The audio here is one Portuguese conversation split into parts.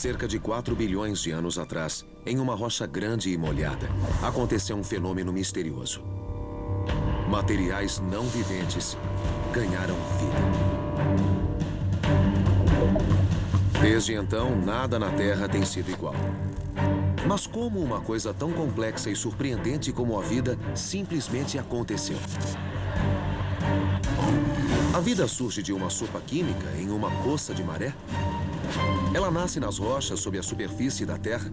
cerca de 4 bilhões de anos atrás, em uma rocha grande e molhada, aconteceu um fenômeno misterioso. Materiais não viventes ganharam vida. Desde então, nada na Terra tem sido igual. Mas como uma coisa tão complexa e surpreendente como a vida simplesmente aconteceu? A vida surge de uma sopa química em uma poça de maré? Ela nasce nas rochas sob a superfície da Terra?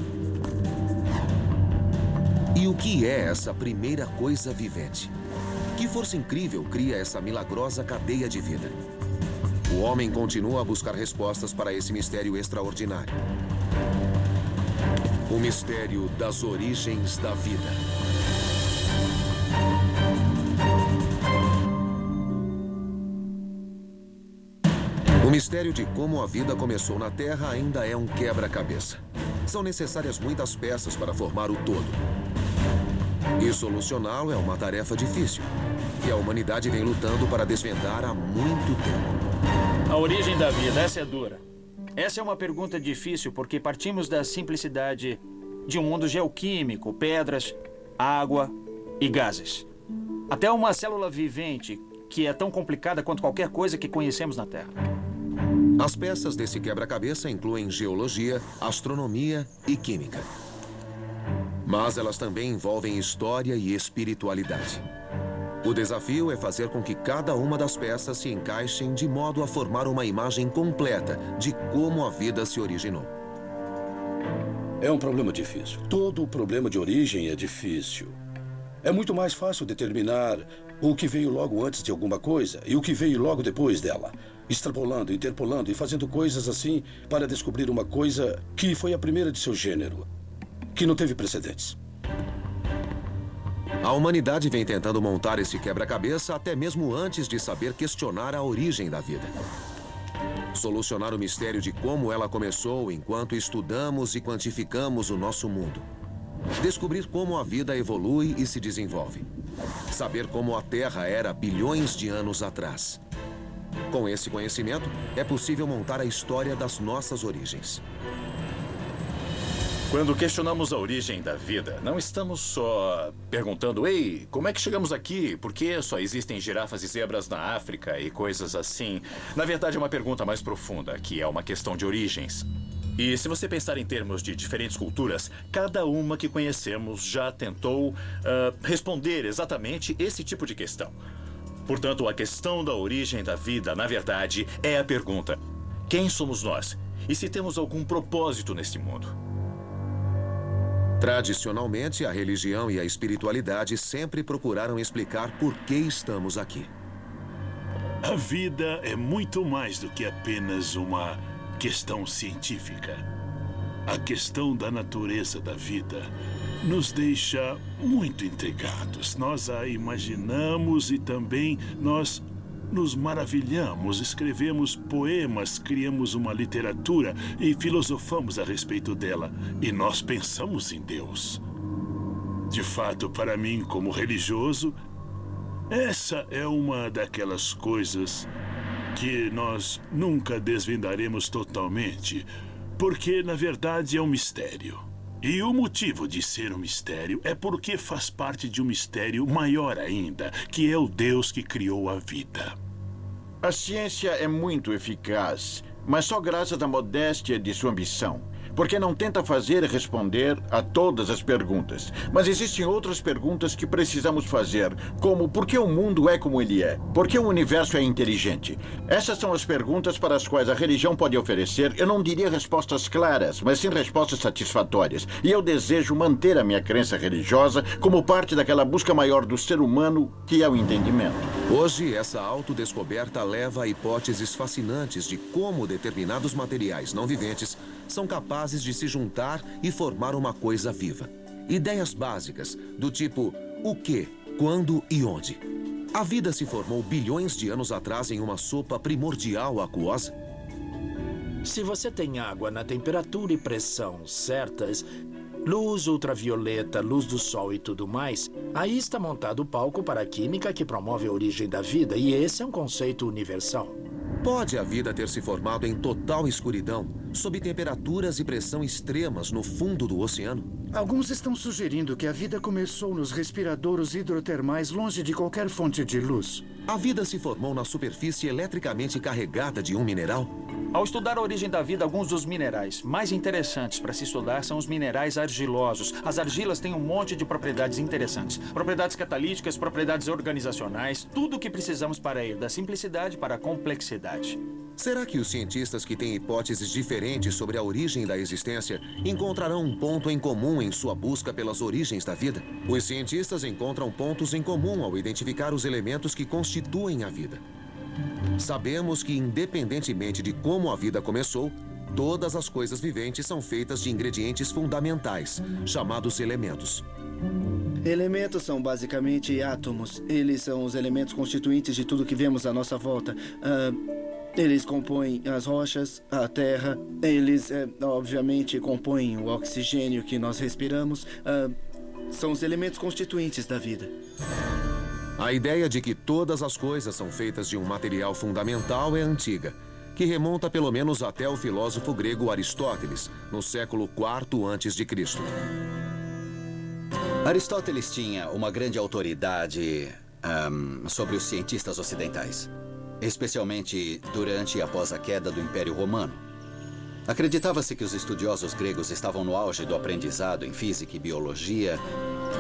E o que é essa primeira coisa vivente? Que força incrível cria essa milagrosa cadeia de vida? O homem continua a buscar respostas para esse mistério extraordinário. O mistério das origens da vida. Mistério de como a vida começou na Terra ainda é um quebra-cabeça. São necessárias muitas peças para formar o todo. E solucioná-lo é uma tarefa difícil, que a humanidade vem lutando para desvendar há muito tempo. A origem da vida, essa é dura. Essa é uma pergunta difícil porque partimos da simplicidade de um mundo geoquímico, pedras, água e gases. Até uma célula vivente que é tão complicada quanto qualquer coisa que conhecemos na Terra. As peças desse quebra-cabeça incluem geologia, astronomia e química. Mas elas também envolvem história e espiritualidade. O desafio é fazer com que cada uma das peças se encaixem de modo a formar uma imagem completa de como a vida se originou. É um problema difícil. Todo o problema de origem é difícil. É muito mais fácil determinar o que veio logo antes de alguma coisa e o que veio logo depois dela. Extrapolando, interpolando e fazendo coisas assim para descobrir uma coisa que foi a primeira de seu gênero, que não teve precedentes. A humanidade vem tentando montar esse quebra-cabeça até mesmo antes de saber questionar a origem da vida. Solucionar o mistério de como ela começou enquanto estudamos e quantificamos o nosso mundo. Descobrir como a vida evolui e se desenvolve. Saber como a Terra era bilhões de anos atrás. Com esse conhecimento, é possível montar a história das nossas origens. Quando questionamos a origem da vida, não estamos só perguntando, ei, como é que chegamos aqui? Por que só existem girafas e zebras na África e coisas assim? Na verdade, é uma pergunta mais profunda, que é uma questão de origens. E se você pensar em termos de diferentes culturas, cada uma que conhecemos já tentou uh, responder exatamente esse tipo de questão. Portanto, a questão da origem da vida, na verdade, é a pergunta: quem somos nós? E se temos algum propósito neste mundo? Tradicionalmente, a religião e a espiritualidade sempre procuraram explicar por que estamos aqui. A vida é muito mais do que apenas uma questão científica. A questão da natureza da vida nos deixa muito intrigados. Nós a imaginamos e também nós nos maravilhamos, escrevemos poemas, criamos uma literatura e filosofamos a respeito dela. E nós pensamos em Deus. De fato, para mim, como religioso, essa é uma daquelas coisas que nós nunca desvendaremos totalmente, porque, na verdade, é um mistério. E o motivo de ser um mistério é porque faz parte de um mistério maior ainda, que é o Deus que criou a vida. A ciência é muito eficaz, mas só graças à modéstia de sua ambição porque não tenta fazer e responder a todas as perguntas. Mas existem outras perguntas que precisamos fazer, como por que o mundo é como ele é? Por que o universo é inteligente? Essas são as perguntas para as quais a religião pode oferecer, eu não diria respostas claras, mas sim respostas satisfatórias. E eu desejo manter a minha crença religiosa como parte daquela busca maior do ser humano, que é o entendimento. Hoje, essa autodescoberta leva a hipóteses fascinantes de como determinados materiais não viventes são capazes de se juntar e formar uma coisa viva. Ideias básicas, do tipo o que, quando e onde. A vida se formou bilhões de anos atrás em uma sopa primordial aquosa? Se você tem água na temperatura e pressão certas, luz ultravioleta, luz do sol e tudo mais, aí está montado o palco para a química que promove a origem da vida, e esse é um conceito universal. Pode a vida ter se formado em total escuridão, sob temperaturas e pressão extremas no fundo do oceano? Alguns estão sugerindo que a vida começou nos respiradouros hidrotermais longe de qualquer fonte de luz. A vida se formou na superfície eletricamente carregada de um mineral? Ao estudar a origem da vida, alguns dos minerais mais interessantes para se estudar são os minerais argilosos. As argilas têm um monte de propriedades interessantes. Propriedades catalíticas, propriedades organizacionais, tudo o que precisamos para ir da simplicidade para a complexidade. Será que os cientistas que têm hipóteses diferentes sobre a origem da existência encontrarão um ponto em comum em sua busca pelas origens da vida? Os cientistas encontram pontos em comum ao identificar os elementos que constituem a vida. Sabemos que, independentemente de como a vida começou, todas as coisas viventes são feitas de ingredientes fundamentais, chamados elementos. Elementos são basicamente átomos. Eles são os elementos constituintes de tudo que vemos à nossa volta. Ah, eles compõem as rochas, a terra. Eles, eh, obviamente, compõem o oxigênio que nós respiramos. Ah, são os elementos constituintes da vida. A ideia de que todas as coisas são feitas de um material fundamental é antiga, que remonta pelo menos até o filósofo grego Aristóteles, no século IV a.C. Aristóteles tinha uma grande autoridade ahm, sobre os cientistas ocidentais, especialmente durante e após a queda do Império Romano. Acreditava-se que os estudiosos gregos estavam no auge do aprendizado em física e biologia,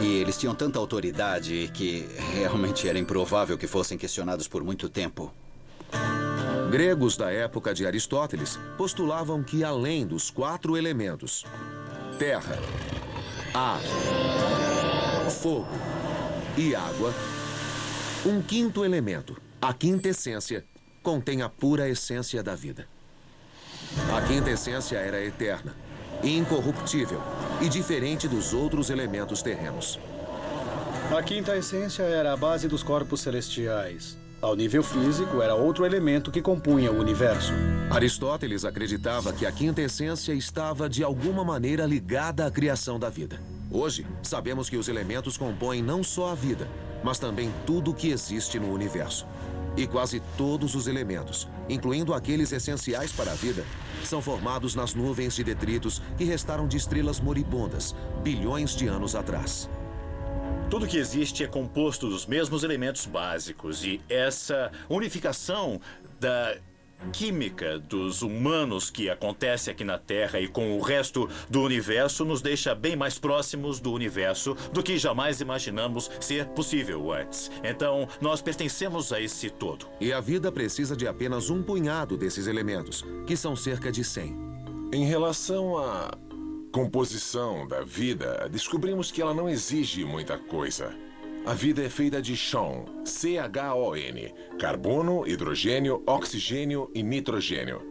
e eles tinham tanta autoridade que realmente era improvável que fossem questionados por muito tempo. Gregos da época de Aristóteles postulavam que, além dos quatro elementos terra, ar, fogo e água, um quinto elemento, a quinta essência, contém a pura essência da vida. A quinta essência era eterna, incorruptível e diferente dos outros elementos terrenos. A quinta essência era a base dos corpos celestiais. Ao nível físico, era outro elemento que compunha o universo. Aristóteles acreditava que a quinta essência estava de alguma maneira ligada à criação da vida. Hoje, sabemos que os elementos compõem não só a vida, mas também tudo o que existe no universo. E quase todos os elementos, incluindo aqueles essenciais para a vida, são formados nas nuvens de detritos que restaram de estrelas moribundas, bilhões de anos atrás. Tudo que existe é composto dos mesmos elementos básicos e essa unificação da química dos humanos que acontece aqui na Terra e com o resto do universo nos deixa bem mais próximos do universo do que jamais imaginamos ser possível antes. Então, nós pertencemos a esse todo. E a vida precisa de apenas um punhado desses elementos, que são cerca de 100. Em relação à composição da vida, descobrimos que ela não exige muita coisa. A vida é feita de chão, C-H-O-N, carbono, hidrogênio, oxigênio e nitrogênio.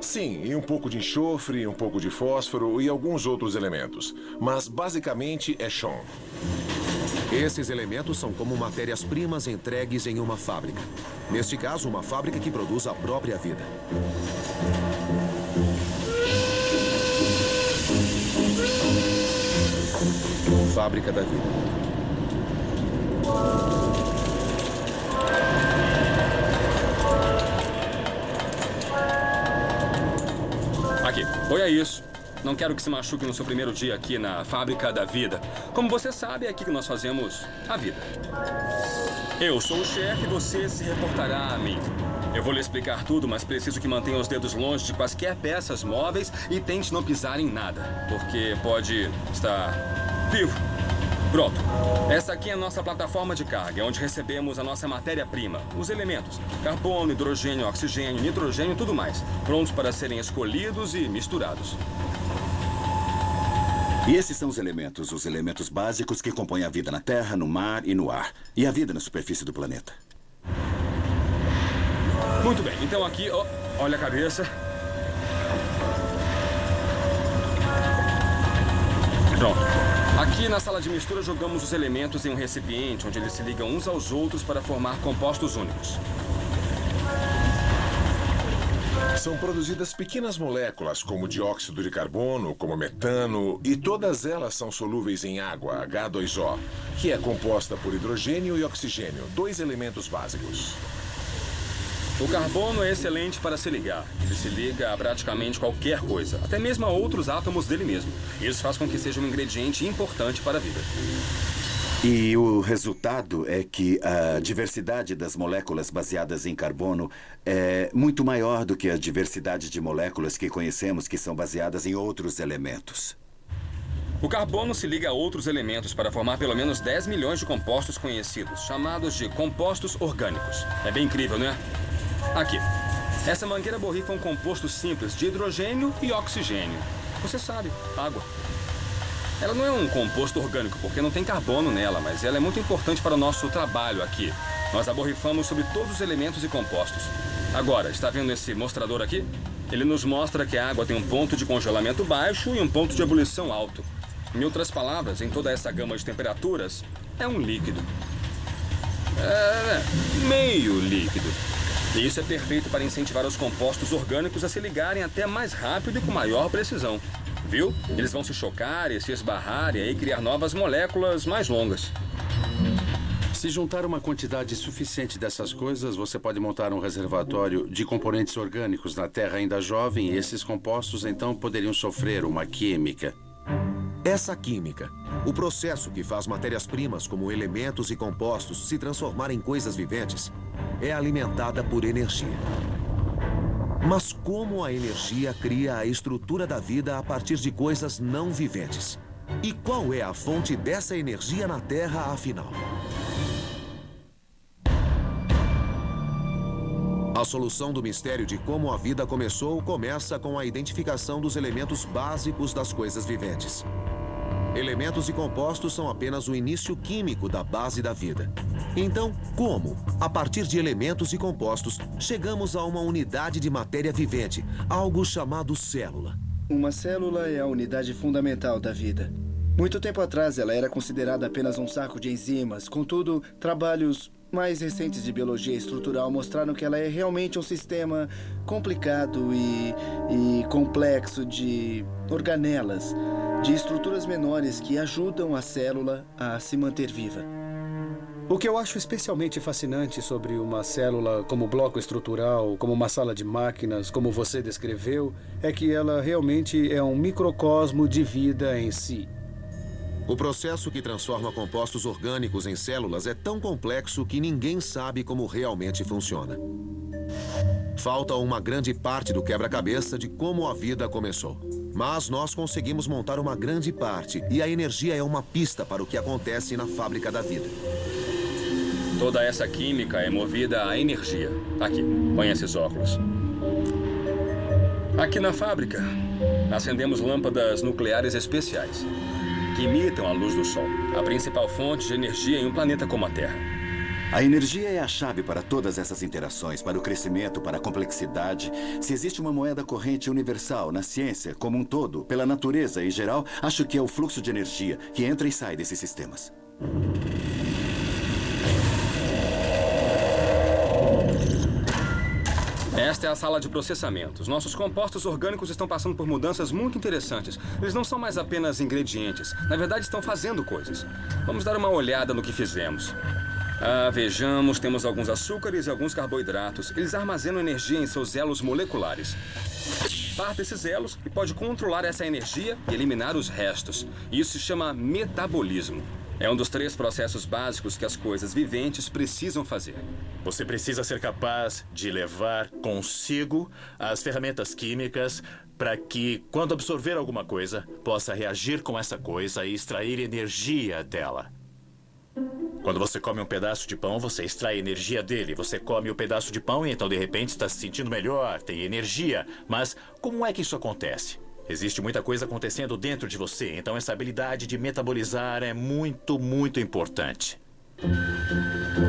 Sim, e um pouco de enxofre, um pouco de fósforo e alguns outros elementos. Mas basicamente é chão. Esses elementos são como matérias-primas entregues em uma fábrica. Neste caso, uma fábrica que produz a própria vida. Fábrica da vida. Aqui, ponha isso. Não quero que se machuque no seu primeiro dia aqui na Fábrica da Vida. Como você sabe, é aqui que nós fazemos a vida. Eu sou o chefe e você se reportará a mim. Eu vou lhe explicar tudo, mas preciso que mantenha os dedos longe de quaisquer peças móveis e tente não pisar em nada, porque pode estar vivo. Pronto. Essa aqui é a nossa plataforma de carga, onde recebemos a nossa matéria-prima, os elementos: carbono, hidrogênio, oxigênio, nitrogênio e tudo mais, prontos para serem escolhidos e misturados. E esses são os elementos, os elementos básicos que compõem a vida na Terra, no mar e no ar. E a vida na superfície do planeta. Muito bem, então aqui, olha a cabeça. Pronto. Aqui na sala de mistura jogamos os elementos em um recipiente onde eles se ligam uns aos outros para formar compostos únicos. São produzidas pequenas moléculas, como dióxido de carbono, como metano, e todas elas são solúveis em água, H2O, que é composta por hidrogênio e oxigênio, dois elementos básicos. O carbono é excelente para se ligar. Ele se liga a praticamente qualquer coisa, até mesmo a outros átomos dele mesmo. Isso faz com que seja um ingrediente importante para a vida. E o resultado é que a diversidade das moléculas baseadas em carbono é muito maior do que a diversidade de moléculas que conhecemos que são baseadas em outros elementos. O carbono se liga a outros elementos para formar pelo menos 10 milhões de compostos conhecidos, chamados de compostos orgânicos. É bem incrível, né? Aqui. Essa mangueira borrifa um composto simples de hidrogênio e oxigênio. Você sabe, água. Ela não é um composto orgânico, porque não tem carbono nela, mas ela é muito importante para o nosso trabalho aqui. Nós a borrifamos sobre todos os elementos e compostos. Agora, está vendo esse mostrador aqui? Ele nos mostra que a água tem um ponto de congelamento baixo e um ponto de ebulição alto. Em outras palavras, em toda essa gama de temperaturas, é um líquido. É, meio líquido. E isso é perfeito para incentivar os compostos orgânicos a se ligarem até mais rápido e com maior precisão. Viu? Eles vão se chocar e se esbarrar e aí criar novas moléculas mais longas. Se juntar uma quantidade suficiente dessas coisas, você pode montar um reservatório de componentes orgânicos na Terra ainda jovem e esses compostos então poderiam sofrer uma química. Essa química, o processo que faz matérias-primas como elementos e compostos se transformarem em coisas viventes, é alimentada por energia. Mas como a energia cria a estrutura da vida a partir de coisas não viventes? E qual é a fonte dessa energia na Terra, afinal? A solução do mistério de como a vida começou começa com a identificação dos elementos básicos das coisas viventes. Elementos e compostos são apenas o início químico da base da vida. Então, como, a partir de elementos e compostos, chegamos a uma unidade de matéria vivente, algo chamado célula? Uma célula é a unidade fundamental da vida. Muito tempo atrás, ela era considerada apenas um saco de enzimas. Contudo, trabalhos mais recentes de biologia estrutural mostraram que ela é realmente um sistema complicado e, e complexo de organelas de estruturas menores que ajudam a célula a se manter viva. O que eu acho especialmente fascinante sobre uma célula como bloco estrutural, como uma sala de máquinas, como você descreveu, é que ela realmente é um microcosmo de vida em si. O processo que transforma compostos orgânicos em células é tão complexo que ninguém sabe como realmente funciona. Falta uma grande parte do quebra-cabeça de como a vida começou. Mas nós conseguimos montar uma grande parte e a energia é uma pista para o que acontece na fábrica da vida. Toda essa química é movida a energia. Aqui, põe esses óculos. Aqui na fábrica, acendemos lâmpadas nucleares especiais, que imitam a luz do Sol, a principal fonte de energia em um planeta como a Terra. A energia é a chave para todas essas interações, para o crescimento, para a complexidade. Se existe uma moeda corrente universal na ciência como um todo, pela natureza em geral, acho que é o fluxo de energia que entra e sai desses sistemas. Esta é a sala de processamento. Os nossos compostos orgânicos estão passando por mudanças muito interessantes. Eles não são mais apenas ingredientes. Na verdade, estão fazendo coisas. Vamos dar uma olhada no que fizemos. Ah, vejamos, temos alguns açúcares e alguns carboidratos. Eles armazenam energia em seus elos moleculares. Parte esses elos e pode controlar essa energia e eliminar os restos. Isso se chama metabolismo. É um dos três processos básicos que as coisas viventes precisam fazer. Você precisa ser capaz de levar consigo as ferramentas químicas para que, quando absorver alguma coisa, possa reagir com essa coisa e extrair energia dela. Quando você come um pedaço de pão, você extrai energia dele. Você come o um pedaço de pão e então de repente está se sentindo melhor, tem energia. Mas como é que isso acontece? Existe muita coisa acontecendo dentro de você, então essa habilidade de metabolizar é muito, muito importante.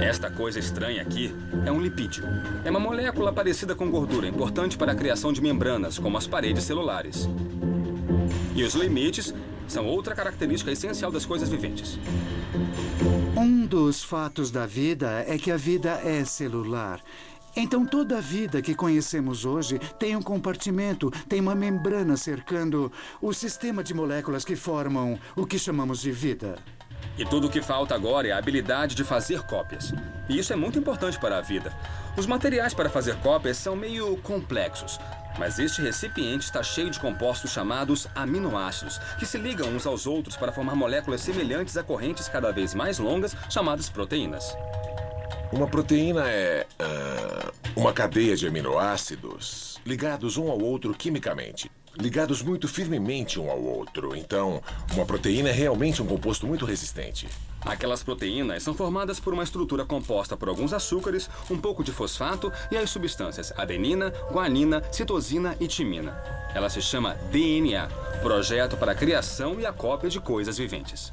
Esta coisa estranha aqui é um lipídio. É uma molécula parecida com gordura, importante para a criação de membranas, como as paredes celulares. E os limites são outra característica essencial das coisas viventes. Um dos fatos da vida é que a vida é celular. Então, toda a vida que conhecemos hoje tem um compartimento, tem uma membrana cercando o sistema de moléculas que formam o que chamamos de vida. E tudo o que falta agora é a habilidade de fazer cópias. E isso é muito importante para a vida. Os materiais para fazer cópias são meio complexos. Mas este recipiente está cheio de compostos chamados aminoácidos, que se ligam uns aos outros para formar moléculas semelhantes a correntes cada vez mais longas, chamadas proteínas. Uma proteína é ah, uma cadeia de aminoácidos ligados um ao outro quimicamente. Ligados muito firmemente um ao outro. Então, uma proteína é realmente um composto muito resistente. Aquelas proteínas são formadas por uma estrutura composta por alguns açúcares, um pouco de fosfato e as substâncias adenina, guanina, citosina e timina. Ela se chama DNA Projeto para a Criação e a Cópia de Coisas Viventes.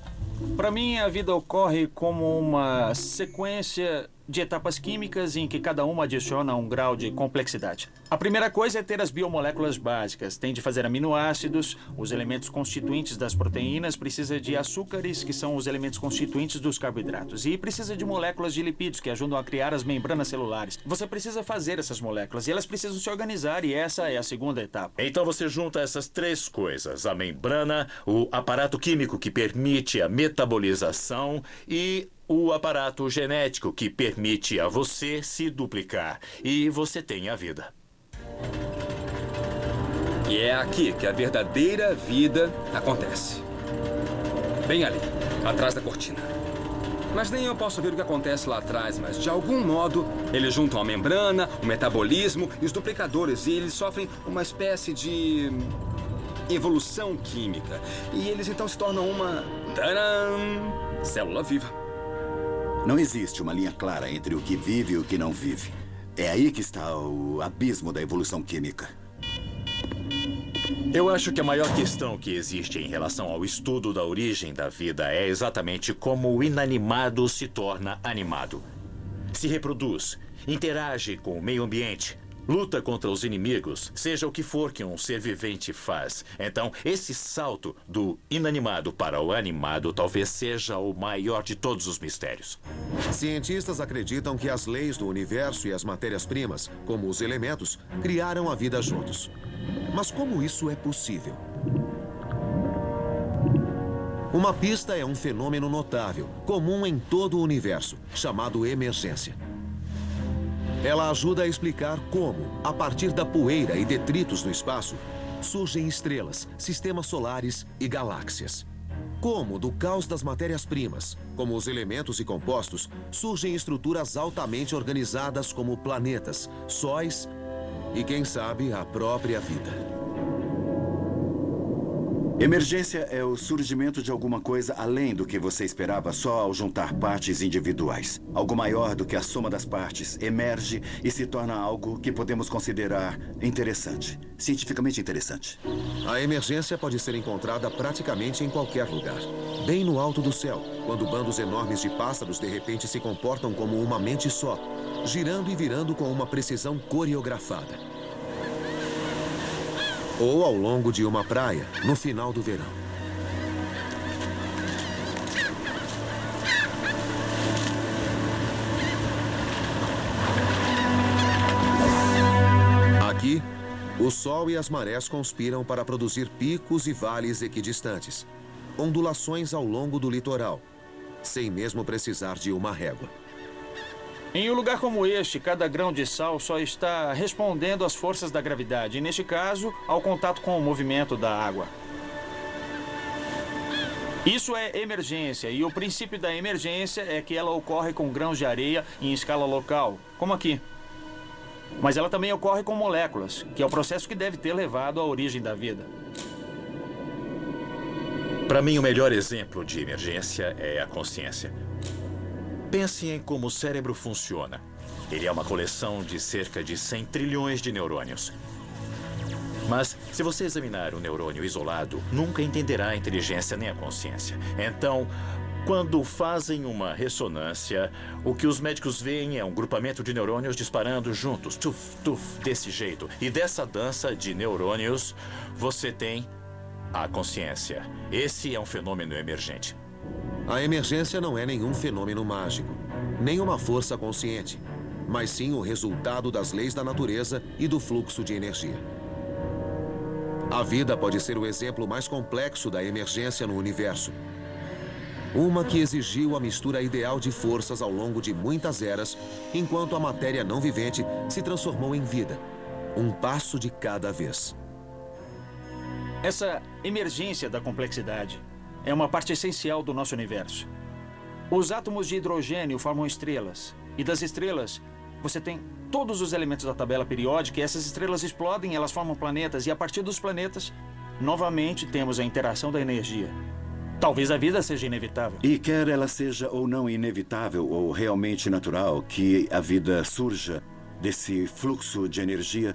Para mim, a vida ocorre como uma sequência de etapas químicas em que cada uma adiciona um grau de complexidade. A primeira coisa é ter as biomoléculas básicas. Tem de fazer aminoácidos, os elementos constituintes das proteínas, precisa de açúcares, que são os elementos constituintes dos carboidratos, e precisa de moléculas de lipídios, que ajudam a criar as membranas celulares. Você precisa fazer essas moléculas e elas precisam se organizar, e essa é a segunda etapa. Então você junta essas três coisas: a membrana, o aparato químico que permite a metabolização e o aparato genético que permite a você se duplicar. E você tem a vida. E é aqui que a verdadeira vida acontece. Bem ali, atrás da cortina. Mas nem eu posso ver o que acontece lá atrás, mas de algum modo eles juntam a membrana, o metabolismo e os duplicadores e eles sofrem uma espécie de evolução química. E eles então se tornam uma. Tadam! Célula viva. Não existe uma linha clara entre o que vive e o que não vive. É aí que está o abismo da evolução química. Eu acho que a maior questão que existe em relação ao estudo da origem da vida é exatamente como o inanimado se torna animado. Se reproduz, interage com o meio ambiente, luta contra os inimigos, seja o que for que um ser vivente faz. Então, esse salto do inanimado para o animado talvez seja o maior de todos os mistérios. Cientistas acreditam que as leis do universo e as matérias-primas, como os elementos, criaram a vida juntos. Mas como isso é possível? Uma pista é um fenômeno notável, comum em todo o universo, chamado emergência. Ela ajuda a explicar como, a partir da poeira e detritos no espaço, surgem estrelas, sistemas solares e galáxias. Como, do caos das matérias-primas, como os elementos e compostos, surgem estruturas altamente organizadas como planetas, sóis e, quem sabe, a própria vida. Emergência é o surgimento de alguma coisa além do que você esperava só ao juntar partes individuais. Algo maior do que a soma das partes emerge e se torna algo que podemos considerar interessante. Cientificamente interessante. A emergência pode ser encontrada praticamente em qualquer lugar. Bem no alto do céu, quando bandos enormes de pássaros de repente se comportam como uma mente só, girando e virando com uma precisão coreografada ou ao longo de uma praia, no final do verão. Aqui, o sol e as marés conspiram para produzir picos e vales equidistantes, ondulações ao longo do litoral, sem mesmo precisar de uma régua. Em um lugar como este, cada grão de sal só está respondendo às forças da gravidade, e neste caso, ao contato com o movimento da água. Isso é emergência, e o princípio da emergência é que ela ocorre com grãos de areia em escala local, como aqui. Mas ela também ocorre com moléculas, que é o processo que deve ter levado à origem da vida. Para mim, o melhor exemplo de emergência é a consciência. Pense em como o cérebro funciona. Ele é uma coleção de cerca de 100 trilhões de neurônios. Mas, se você examinar um neurônio isolado, nunca entenderá a inteligência nem a consciência. Então, quando fazem uma ressonância, o que os médicos veem é um grupamento de neurônios disparando juntos, tuf, tuf, desse jeito. E dessa dança de neurônios, você tem a consciência. Esse é um fenômeno emergente. A emergência não é nenhum fenômeno mágico, nem uma força consciente, mas sim o resultado das leis da natureza e do fluxo de energia. A vida pode ser o exemplo mais complexo da emergência no universo. Uma que exigiu a mistura ideal de forças ao longo de muitas eras, enquanto a matéria não vivente se transformou em vida. Um passo de cada vez. Essa emergência da complexidade é uma parte essencial do nosso universo. Os átomos de hidrogênio formam estrelas, e das estrelas você tem todos os elementos da tabela periódica e essas estrelas explodem, elas formam planetas, e a partir dos planetas, novamente temos a interação da energia. Talvez a vida seja inevitável. E quer ela seja ou não inevitável ou realmente natural, que a vida surja desse fluxo de energia,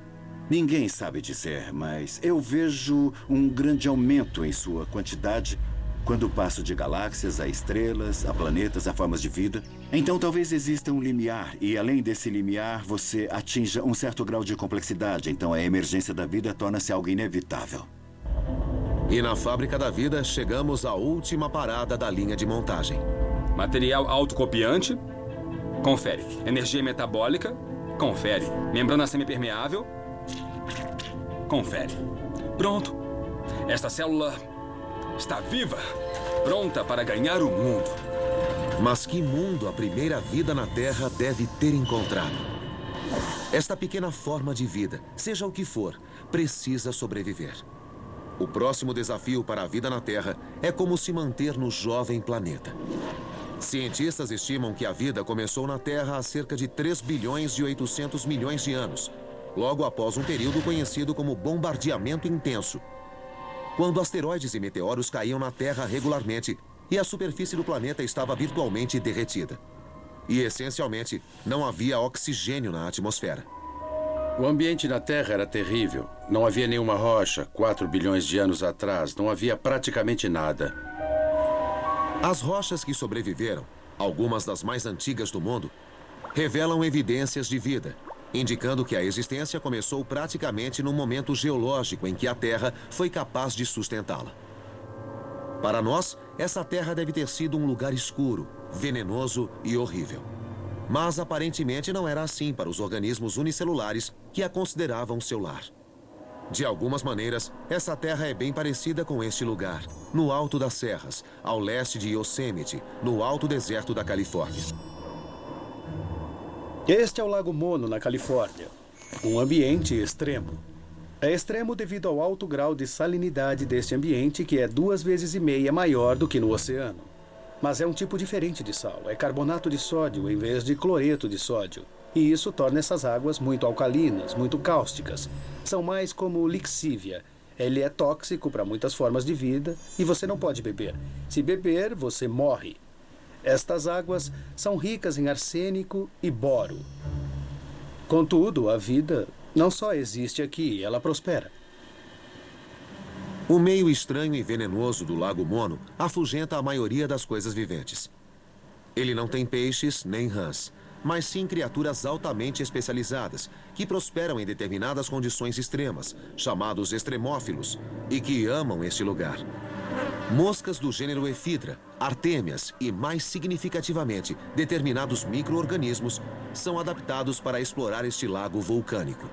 ninguém sabe dizer, mas eu vejo um grande aumento em sua quantidade quando passo de galáxias a estrelas, a planetas, a formas de vida. Então talvez exista um limiar, e além desse limiar, você atinja um certo grau de complexidade. Então a emergência da vida torna-se algo inevitável. E na fábrica da vida, chegamos à última parada da linha de montagem. Material autocopiante. Confere. Energia metabólica. Confere. Membrana semipermeável. Confere. Pronto. Esta célula está viva, pronta para ganhar o mundo. Mas que mundo a primeira vida na Terra deve ter encontrado? Esta pequena forma de vida, seja o que for, precisa sobreviver. O próximo desafio para a vida na Terra é como se manter no jovem planeta. Cientistas estimam que a vida começou na Terra há cerca de 3 bilhões e 800 milhões de anos, logo após um período conhecido como bombardeamento intenso. Quando asteroides e meteoros caíam na Terra regularmente e a superfície do planeta estava virtualmente derretida. E, essencialmente, não havia oxigênio na atmosfera. O ambiente na Terra era terrível. Não havia nenhuma rocha. 4 bilhões de anos atrás, não havia praticamente nada. As rochas que sobreviveram, algumas das mais antigas do mundo, revelam evidências de vida, indicando que a existência começou praticamente no momento geológico em que a Terra foi capaz de sustentá-la. Para nós, essa Terra deve ter sido um lugar escuro, venenoso e horrível. Mas aparentemente não era assim para os organismos unicelulares que a consideravam seu lar. De algumas maneiras, essa terra é bem parecida com este lugar, no alto das serras, ao leste de Yosemite, no alto deserto da Califórnia. Este é o Lago Mono, na Califórnia. Um ambiente extremo. É extremo devido ao alto grau de salinidade deste ambiente, que é duas vezes e meia maior do que no oceano. Mas é um tipo diferente de sal. É carbonato de sódio em vez de cloreto de sódio. E isso torna essas águas muito alcalinas, muito cáusticas. São mais como lixívia. Ele é tóxico para muitas formas de vida e você não pode beber. Se beber, você morre. Estas águas são ricas em arsênico e boro. Contudo, a vida não só existe aqui, ela prospera. O meio estranho e venenoso do Lago Mono afugenta a maioria das coisas viventes. Ele não tem peixes nem rãs, mas sim criaturas altamente especializadas, que prosperam em determinadas condições extremas, chamados extremófilos, e que amam este lugar. Moscas do gênero Efidra, artêmias e, mais significativamente, determinados micro-organismos são adaptados para explorar este lago vulcânico.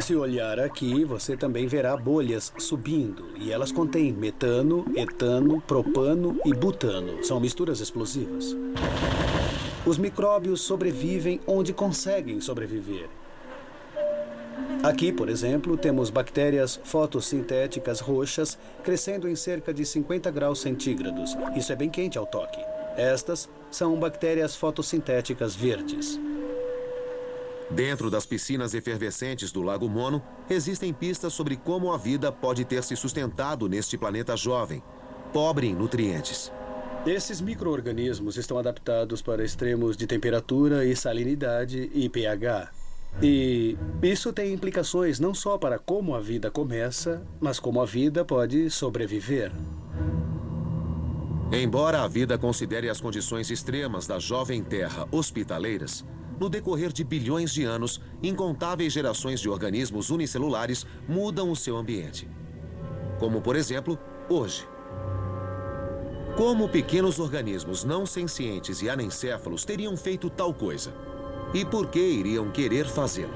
Se olhar aqui, você também verá bolhas subindo, e elas contêm metano, etano, propano e butano. São misturas explosivas. Os micróbios sobrevivem onde conseguem sobreviver. Aqui, por exemplo, temos bactérias fotossintéticas roxas crescendo em cerca de 50 graus centígrados. Isso é bem quente ao toque. Estas são bactérias fotossintéticas verdes. Dentro das piscinas efervescentes do Lago Mono, existem pistas sobre como a vida pode ter se sustentado neste planeta jovem, pobre em nutrientes. Esses micro-organismos estão adaptados para extremos de temperatura e salinidade e pH. E isso tem implicações não só para como a vida começa, mas como a vida pode sobreviver. Embora a vida considere as condições extremas da jovem Terra hospitaleiras, no decorrer de bilhões de anos, incontáveis gerações de organismos unicelulares mudam o seu ambiente. Como, por exemplo, hoje. Como pequenos organismos não sencientes e anencéfalos teriam feito tal coisa? E por que iriam querer fazê-lo?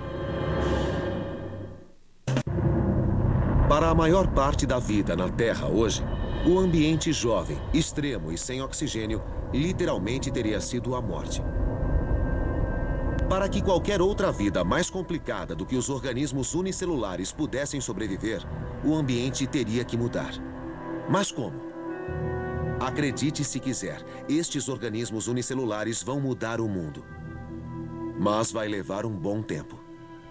Para a maior parte da vida na Terra hoje, o ambiente jovem, extremo e sem oxigênio literalmente teria sido a morte. Para que qualquer outra vida mais complicada do que os organismos unicelulares pudessem sobreviver, o ambiente teria que mudar. Mas como? Acredite se quiser, estes organismos unicelulares vão mudar o mundo. Mas vai levar um bom tempo.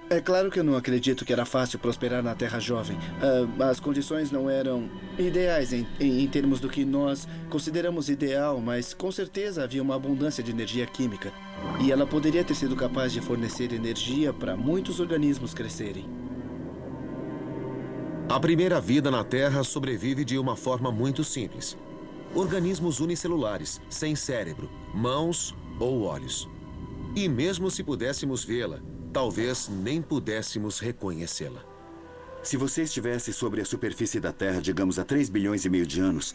É claro que eu não acredito que era fácil prosperar na Terra Jovem. Uh, as condições não eram ideais em, em, em, termos do que nós consideramos ideal, mas com certeza havia uma abundância de energia química. E ela poderia ter sido capaz de fornecer energia para muitos organismos crescerem. A primeira vida na Terra sobrevive de uma forma muito simples. Organismos unicelulares, sem cérebro, mãos ou olhos. E mesmo se pudéssemos vê-la, talvez nem pudéssemos reconhecê-la. Se você estivesse sobre a superfície da Terra, digamos, há 3 bilhões e meio de anos,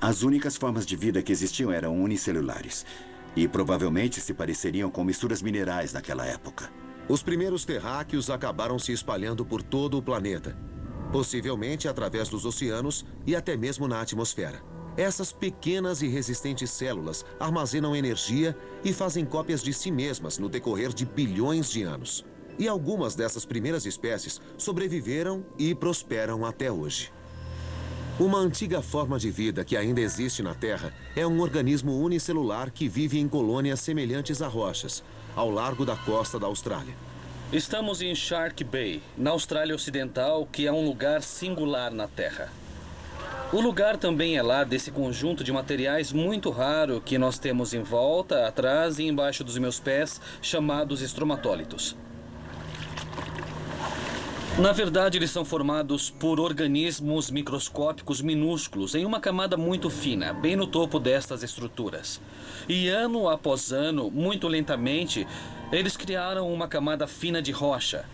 as únicas formas de vida que existiam eram unicelulares. E provavelmente se pareceriam com misturas minerais naquela época. Os primeiros terráqueos acabaram se espalhando por todo o planeta, possivelmente através dos oceanos e até mesmo na atmosfera. Essas pequenas e resistentes células armazenam energia e fazem cópias de si mesmas no decorrer de bilhões de anos. E algumas dessas primeiras espécies sobreviveram e prosperam até hoje. Uma antiga forma de vida que ainda existe na Terra é um organismo unicelular que vive em colônias semelhantes a rochas, ao largo da costa da Austrália. Estamos em Shark Bay, na Austrália Ocidental, que é um lugar singular na Terra. O lugar também é lá desse conjunto de materiais muito raro que nós temos em volta, atrás e embaixo dos meus pés, chamados estromatólitos. Na verdade, eles são formados por organismos microscópicos minúsculos em uma camada muito fina, bem no topo destas estruturas. E ano após ano, muito lentamente, eles criaram uma camada fina de rocha,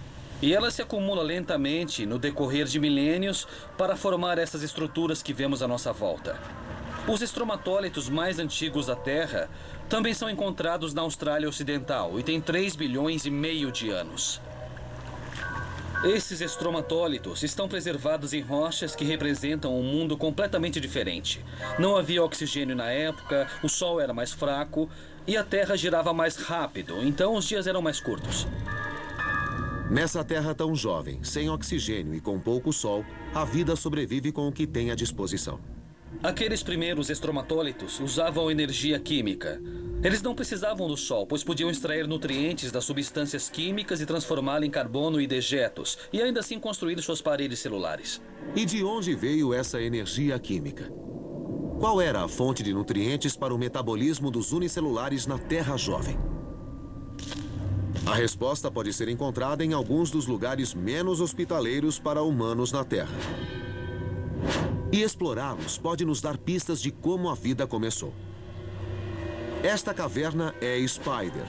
e ela se acumula lentamente no decorrer de milênios para formar essas estruturas que vemos à nossa volta. Os estromatólitos mais antigos da Terra também são encontrados na Austrália Ocidental e têm 3 bilhões e meio de anos. Esses estromatólitos estão preservados em rochas que representam um mundo completamente diferente. Não havia oxigênio na época, o Sol era mais fraco e a Terra girava mais rápido, então os dias eram mais curtos. Nessa terra tão jovem, sem oxigênio e com pouco sol, a vida sobrevive com o que tem à disposição. Aqueles primeiros estromatólitos usavam energia química. Eles não precisavam do sol, pois podiam extrair nutrientes das substâncias químicas e transformá-la em carbono e dejetos, e ainda assim construir suas paredes celulares. E de onde veio essa energia química? Qual era a fonte de nutrientes para o metabolismo dos unicelulares na Terra jovem? A resposta pode ser encontrada em alguns dos lugares menos hospitaleiros para humanos na Terra. E explorá-los pode nos dar pistas de como a vida começou. Esta caverna é Spider,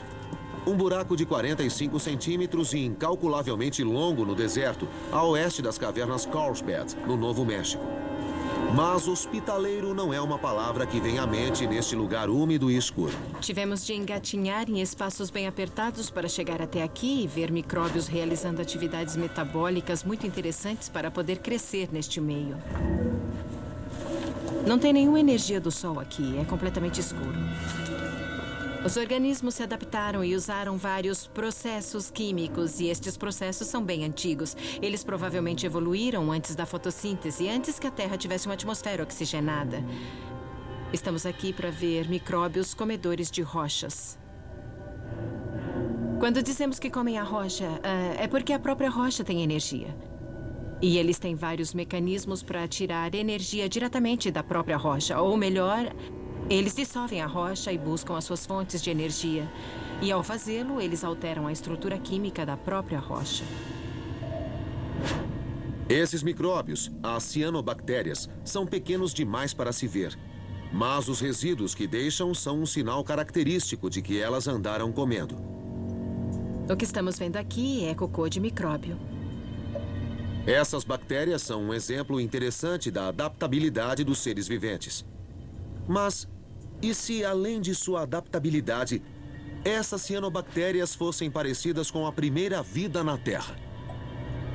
um buraco de 45 centímetros e incalculavelmente longo no deserto, a oeste das cavernas Carlsbad, no Novo México. Mas hospitaleiro não é uma palavra que vem à mente neste lugar úmido e escuro. Tivemos de engatinhar em espaços bem apertados para chegar até aqui e ver micróbios realizando atividades metabólicas muito interessantes para poder crescer neste meio. Não tem nenhuma energia do sol aqui, é completamente escuro. Os organismos se adaptaram e usaram vários processos químicos, e estes processos são bem antigos. Eles provavelmente evoluíram antes da fotossíntese, antes que a Terra tivesse uma atmosfera oxigenada. Estamos aqui para ver micróbios comedores de rochas. Quando dizemos que comem a rocha, uh, é porque a própria rocha tem energia. E eles têm vários mecanismos para tirar energia diretamente da própria rocha, ou melhor, eles dissolvem a rocha e buscam as suas fontes de energia. E ao fazê-lo, eles alteram a estrutura química da própria rocha. Esses micróbios, as cianobactérias, são pequenos demais para se ver. Mas os resíduos que deixam são um sinal característico de que elas andaram comendo. O que estamos vendo aqui é cocô de micróbio. Essas bactérias são um exemplo interessante da adaptabilidade dos seres viventes. Mas e se, além de sua adaptabilidade, essas cianobactérias fossem parecidas com a primeira vida na Terra?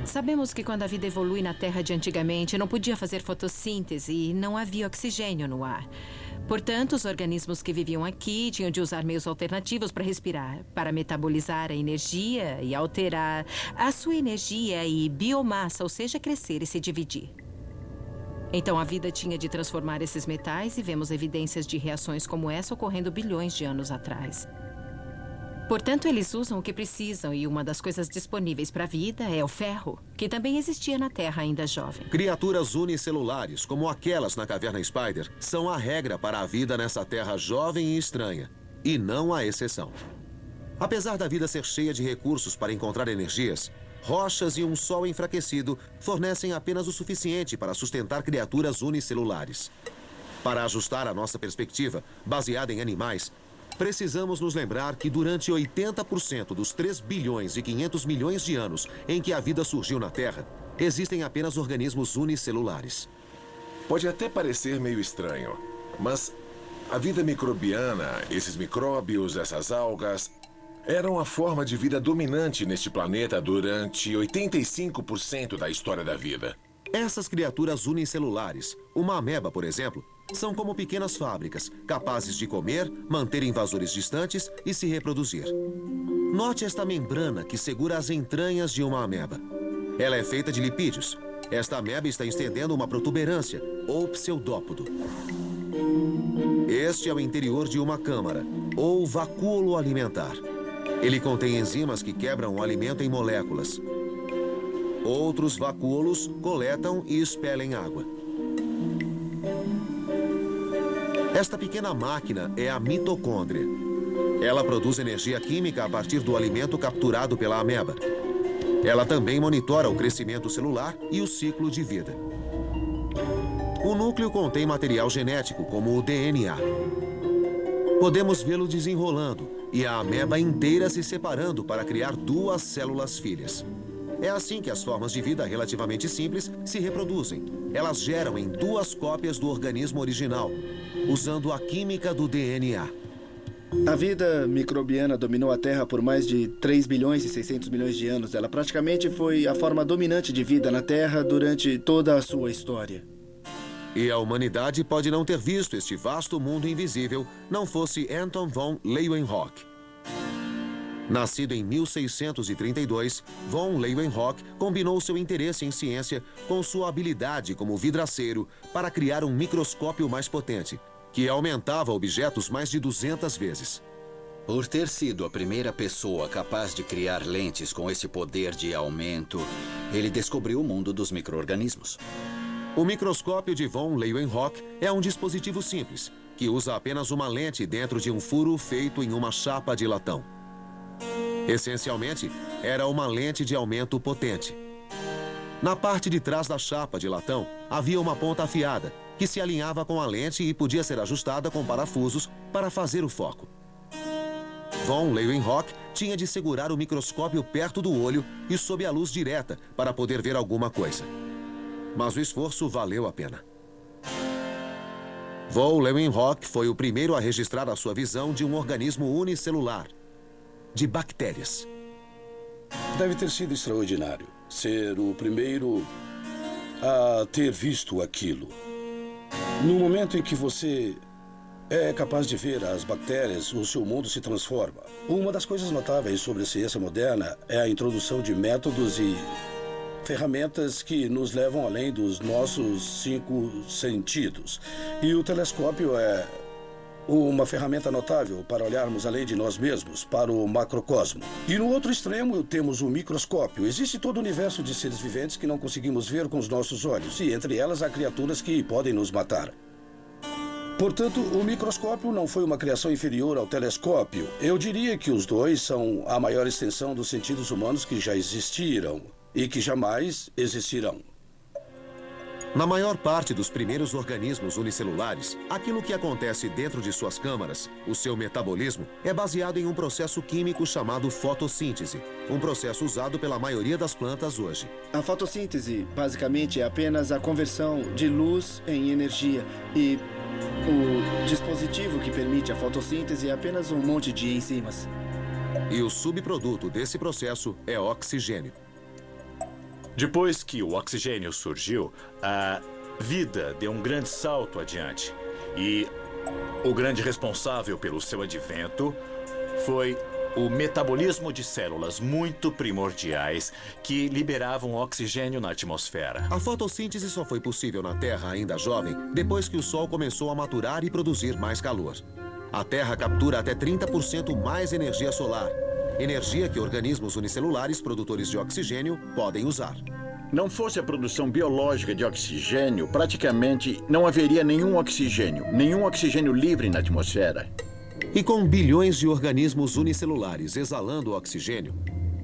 Sabemos que quando a vida evolui na Terra de antigamente, não podia fazer fotossíntese e não havia oxigênio no ar. Portanto, os organismos que viviam aqui tinham de usar meios alternativos para respirar, para metabolizar a energia e alterar a sua energia e biomassa, ou seja, crescer e se dividir. Então a vida tinha de transformar esses metais e vemos evidências de reações como essa ocorrendo bilhões de anos atrás. Portanto, eles usam o que precisam e uma das coisas disponíveis para a vida é o ferro, que também existia na Terra ainda jovem. Criaturas unicelulares, como aquelas na caverna Spider, são a regra para a vida nessa Terra jovem e estranha, e não a exceção. Apesar da vida ser cheia de recursos para encontrar energias, rochas e um sol enfraquecido fornecem apenas o suficiente para sustentar criaturas unicelulares. Para ajustar a nossa perspectiva, baseada em animais, Precisamos nos lembrar que durante 80% dos 3 bilhões e 500 milhões de anos em que a vida surgiu na Terra, existem apenas organismos unicelulares. Pode até parecer meio estranho, mas a vida microbiana, esses micróbios, essas algas, eram a forma de vida dominante neste planeta durante 85% da história da vida. Essas criaturas unicelulares, uma ameba, por exemplo, são como pequenas fábricas, capazes de comer, manter invasores distantes e se reproduzir. Note esta membrana que segura as entranhas de uma ameba. Ela é feita de lipídios. Esta ameba está estendendo uma protuberância, ou pseudópodo. Este é o interior de uma câmara, ou vacúolo alimentar. Ele contém enzimas que quebram o alimento em moléculas. Outros vacúolos coletam e expelem água. Esta pequena máquina é a mitocôndria. Ela produz energia química a partir do alimento capturado pela ameba. Ela também monitora o crescimento celular e o ciclo de vida. O núcleo contém material genético, como o DNA. Podemos vê-lo desenrolando e a ameba inteira se separando para criar duas células filhas. É assim que as formas de vida relativamente simples se reproduzem. Elas geram em duas cópias do organismo original, usando a química do DNA. A vida microbiana dominou a Terra por mais de 3 bilhões e 600 milhões de anos. Ela praticamente foi a forma dominante de vida na Terra durante toda a sua história. E a humanidade pode não ter visto este vasto mundo invisível não fosse Anton von Leeuwenhoek. Nascido em 1632, von Leeuwenhoek combinou seu interesse em ciência com sua habilidade como vidraceiro para criar um microscópio mais potente, que aumentava objetos mais de 200 vezes. Por ter sido a primeira pessoa capaz de criar lentes com esse poder de aumento, ele descobriu o mundo dos micro-organismos. O microscópio de von Leeuwenhoek é um dispositivo simples, que usa apenas uma lente dentro de um furo feito em uma chapa de latão. Essencialmente, era uma lente de aumento potente. Na parte de trás da chapa de latão havia uma ponta afiada, que se alinhava com a lente e podia ser ajustada com parafusos para fazer o foco. Von Leeuwenhoek tinha de segurar o microscópio perto do olho e sob a luz direta para poder ver alguma coisa. Mas o esforço valeu a pena. Von Leeuwenhoek foi o primeiro a registrar a sua visão de um organismo unicelular, de bactérias. Deve ter sido extraordinário ser o primeiro a ter visto aquilo. No momento em que você é capaz de ver as bactérias, o seu mundo se transforma. Uma das coisas notáveis sobre a ciência moderna é a introdução de métodos e ferramentas que nos levam além dos nossos cinco sentidos. E o telescópio é uma ferramenta notável para olharmos além de nós mesmos, para o macrocosmo. E no outro extremo temos o microscópio. Existe todo o universo de seres viventes que não conseguimos ver com os nossos olhos, e entre elas há criaturas que podem nos matar. Portanto, o microscópio não foi uma criação inferior ao telescópio. Eu diria que os dois são a maior extensão dos sentidos humanos que já existiram e que jamais existirão. Na maior parte dos primeiros organismos unicelulares, aquilo que acontece dentro de suas câmaras, o seu metabolismo, é baseado em um processo químico chamado fotossíntese, um processo usado pela maioria das plantas hoje. A fotossíntese, basicamente, é apenas a conversão de luz em energia e o dispositivo que permite a fotossíntese é apenas um monte de enzimas. E o subproduto desse processo é oxigênio. Depois que o oxigênio surgiu, a vida deu um grande salto adiante. E o grande responsável pelo seu advento foi o metabolismo de células muito primordiais que liberavam oxigênio na atmosfera. A fotossíntese só foi possível na Terra ainda jovem depois que o Sol começou a maturar e produzir mais calor. A Terra captura até 30% mais energia solar, energia que organismos unicelulares produtores de oxigênio podem usar. Não fosse a produção biológica de oxigênio, praticamente não haveria nenhum oxigênio, nenhum oxigênio livre na atmosfera. E com bilhões de organismos unicelulares exalando oxigênio,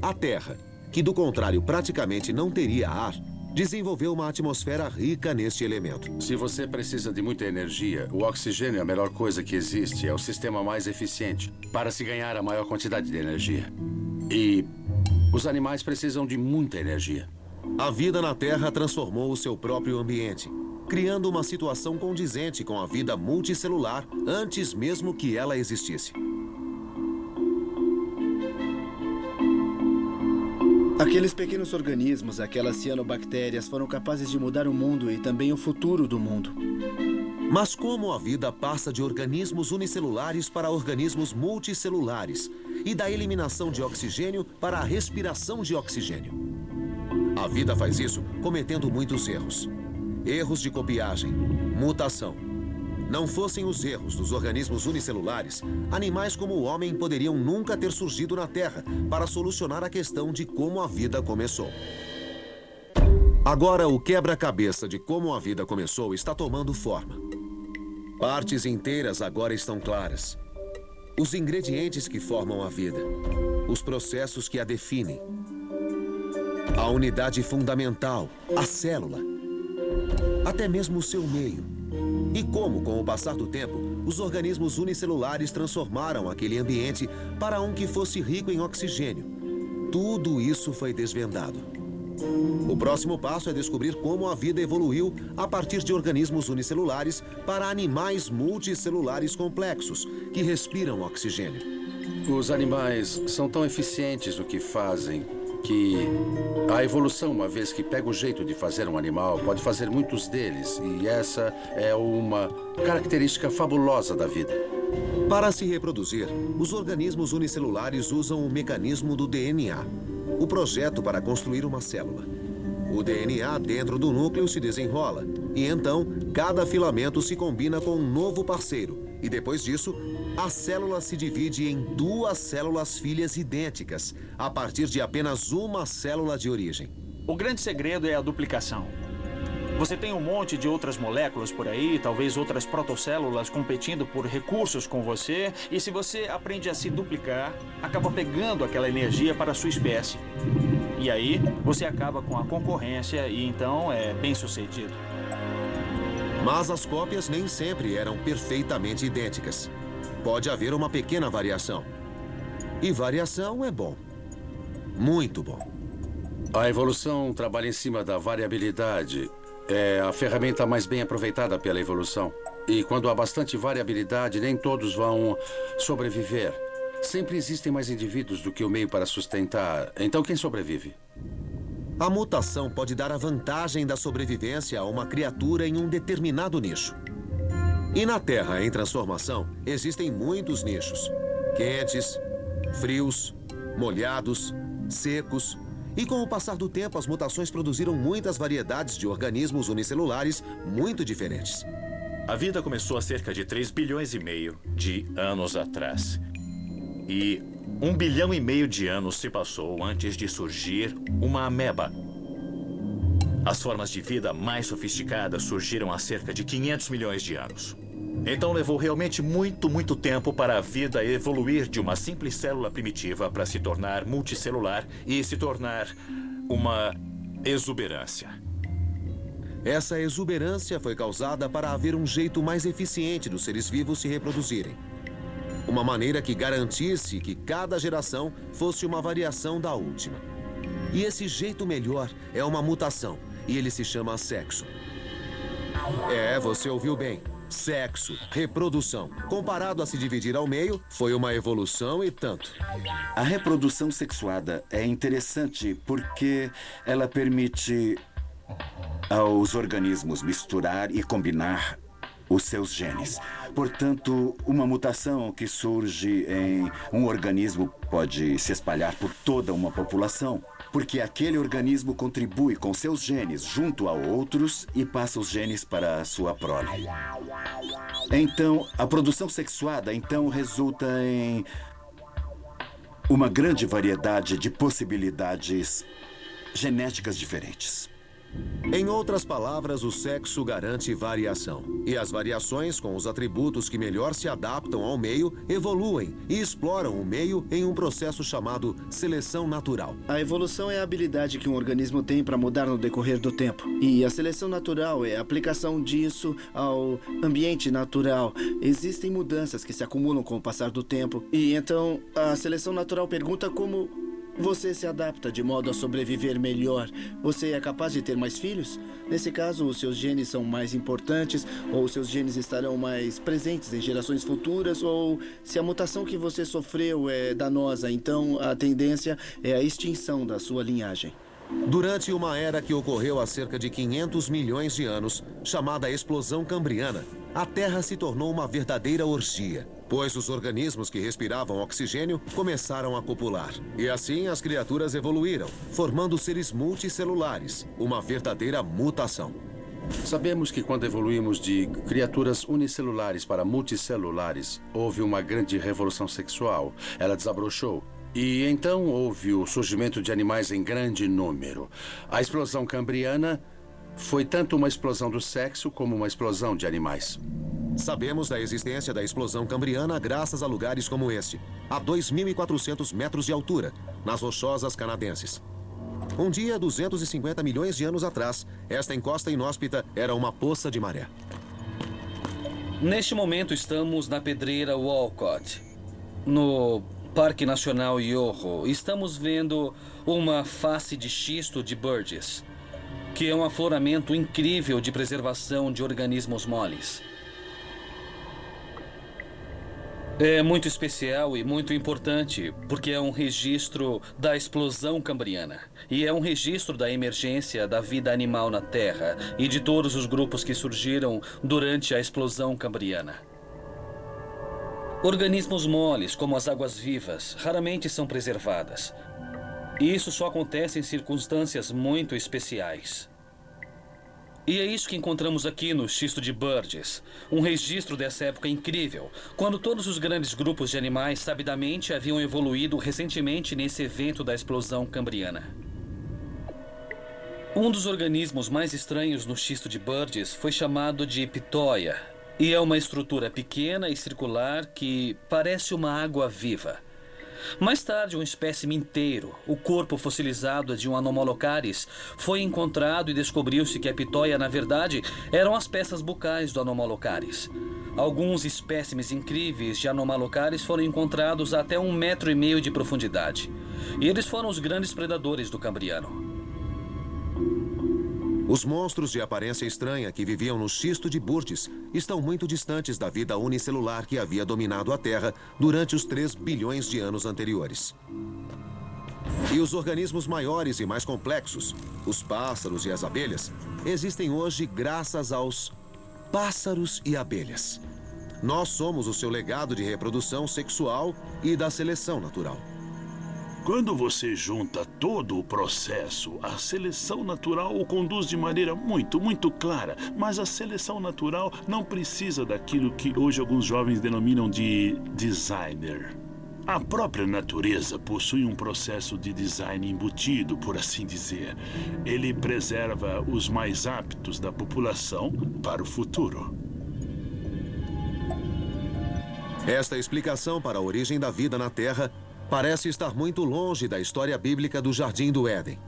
a Terra, que do contrário praticamente não teria ar, desenvolveu uma atmosfera rica neste elemento. Se você precisa de muita energia, o oxigênio é a melhor coisa que existe. É o sistema mais eficiente para se ganhar a maior quantidade de energia. E os animais precisam de muita energia. A vida na Terra transformou o seu próprio ambiente, criando uma situação condizente com a vida multicelular antes mesmo que ela existisse. Aqueles pequenos organismos, aquelas cianobactérias, foram capazes de mudar o mundo e também o futuro do mundo. Mas como a vida passa de organismos unicelulares para organismos multicelulares e da eliminação de oxigênio para a respiração de oxigênio? A vida faz isso cometendo muitos erros. Erros de copiagem, mutação. Não fossem os erros dos organismos unicelulares, animais como o homem poderiam nunca ter surgido na Terra para solucionar a questão de como a vida começou. Agora, o quebra-cabeça de como a vida começou está tomando forma. Partes inteiras agora estão claras. Os ingredientes que formam a vida, os processos que a definem, a unidade fundamental, a célula, até mesmo o seu meio. E como, com o passar do tempo, os organismos unicelulares transformaram aquele ambiente para um que fosse rico em oxigênio. Tudo isso foi desvendado. O próximo passo é descobrir como a vida evoluiu a partir de organismos unicelulares para animais multicelulares complexos que respiram oxigênio. Os animais são tão eficientes no que fazem que a evolução, uma vez que pega o jeito de fazer um animal, pode fazer muitos deles. E essa é uma característica fabulosa da vida. Para se reproduzir, os organismos unicelulares usam o mecanismo do DNA, o projeto para construir uma célula. O DNA dentro do núcleo se desenrola e então cada filamento se combina com um novo parceiro. E depois disso, a célula se divide em duas células filhas idênticas, a partir de apenas uma célula de origem. O grande segredo é a duplicação. Você tem um monte de outras moléculas por aí, talvez outras protocélulas competindo por recursos com você, e se você aprende a se duplicar, acaba pegando aquela energia para a sua espécie. E aí, você acaba com a concorrência e então é bem sucedido. Mas as cópias nem sempre eram perfeitamente idênticas. Pode haver uma pequena variação. E variação é bom. Muito bom. A evolução trabalha em cima da variabilidade. É a ferramenta mais bem aproveitada pela evolução. E quando há bastante variabilidade, nem todos vão sobreviver. Sempre existem mais indivíduos do que o meio para sustentar. Então, quem sobrevive? A mutação pode dar a vantagem da sobrevivência a uma criatura em um determinado nicho. E na Terra em transformação, existem muitos nichos. Quentes, frios, molhados, secos. E com o passar do tempo, as mutações produziram muitas variedades de organismos unicelulares muito diferentes. A vida começou há cerca de 3 bilhões e meio de anos atrás. E um bilhão e meio de anos se passou antes de surgir uma ameba. As formas de vida mais sofisticadas surgiram há cerca de 500 milhões de anos. Então levou realmente muito, muito tempo para a vida evoluir de uma simples célula primitiva para se tornar multicelular e se tornar uma exuberância. Essa exuberância foi causada para haver um jeito mais eficiente dos seres vivos se reproduzirem. Uma maneira que garantisse que cada geração fosse uma variação da última. E esse jeito melhor é uma mutação, e ele se chama sexo. É, você ouviu bem. Sexo, reprodução. Comparado a se dividir ao meio, foi uma evolução e tanto. A reprodução sexuada é interessante porque ela permite aos organismos misturar e combinar os seus genes. Portanto, uma mutação que surge em um organismo pode se espalhar por toda uma população, porque aquele organismo contribui com seus genes junto a outros e passa os genes para a sua prole. Então, a produção sexuada então resulta em uma grande variedade de possibilidades genéticas diferentes. Em outras palavras, o sexo garante variação. E as variações, com os atributos que melhor se adaptam ao meio, evoluem e exploram o meio em um processo chamado seleção natural. A evolução é a habilidade que um organismo tem para mudar no decorrer do tempo. E a seleção natural é a aplicação disso ao ambiente natural. Existem mudanças que se acumulam com o passar do tempo. E então a seleção natural pergunta como você se adapta de modo a sobreviver melhor. Você é capaz de ter mais filhos? Nesse caso, os seus genes são mais importantes, ou seus genes estarão mais presentes em gerações futuras, ou se a mutação que você sofreu é danosa, então a tendência é a extinção da sua linhagem. Durante uma era que ocorreu há cerca de 500 milhões de anos, chamada Explosão Cambriana, a Terra se tornou uma verdadeira orgia pois os organismos que respiravam oxigênio começaram a copular. E assim as criaturas evoluíram, formando seres multicelulares, uma verdadeira mutação. Sabemos que quando evoluímos de criaturas unicelulares para multicelulares, houve uma grande revolução sexual. Ela desabrochou. E então houve o surgimento de animais em grande número. A explosão cambriana foi tanto uma explosão do sexo como uma explosão de animais. Sabemos da existência da explosão cambriana graças a lugares como este, a 2.400 metros de altura, nas rochosas canadenses. Um dia, 250 milhões de anos atrás, esta encosta inóspita era uma poça de maré. Neste momento estamos na pedreira Walcott, no Parque Nacional Yoho. Estamos vendo uma face de xisto de Burgess, que é um afloramento incrível de preservação de organismos moles. É muito especial e muito importante, porque é um registro da explosão cambriana. E é um registro da emergência da vida animal na Terra e de todos os grupos que surgiram durante a explosão cambriana. Organismos moles, como as águas-vivas, raramente são preservadas. E isso só acontece em circunstâncias muito especiais. E é isso que encontramos aqui no xisto de Burgess. Um registro dessa época incrível, quando todos os grandes grupos de animais sabidamente haviam evoluído recentemente nesse evento da explosão cambriana. Um dos organismos mais estranhos no xisto de Burgess foi chamado de pitóia, e é uma estrutura pequena e circular que parece uma água viva. Mais tarde, um espécime inteiro, o corpo fossilizado de um Anomalocaris, foi encontrado e descobriu-se que a pitóia, na verdade, eram as peças bucais do Anomalocaris. Alguns espécimes incríveis de Anomalocaris foram encontrados até um metro e meio de profundidade. E eles foram os grandes predadores do Cambriano. Os monstros de aparência estranha que viviam no xisto de Burgess estão muito distantes da vida unicelular que havia dominado a Terra durante os 3 bilhões de anos anteriores. E os organismos maiores e mais complexos, os pássaros e as abelhas, existem hoje graças aos pássaros e abelhas. Nós somos o seu legado de reprodução sexual e da seleção natural. Quando você junta todo o processo, a seleção natural o conduz de maneira muito, muito clara. Mas a seleção natural não precisa daquilo que hoje alguns jovens denominam de designer. A própria natureza possui um processo de design embutido, por assim dizer. Ele preserva os mais aptos da população para o futuro. Esta explicação para a origem da vida na Terra parece estar muito longe da história bíblica do Jardim do Éden.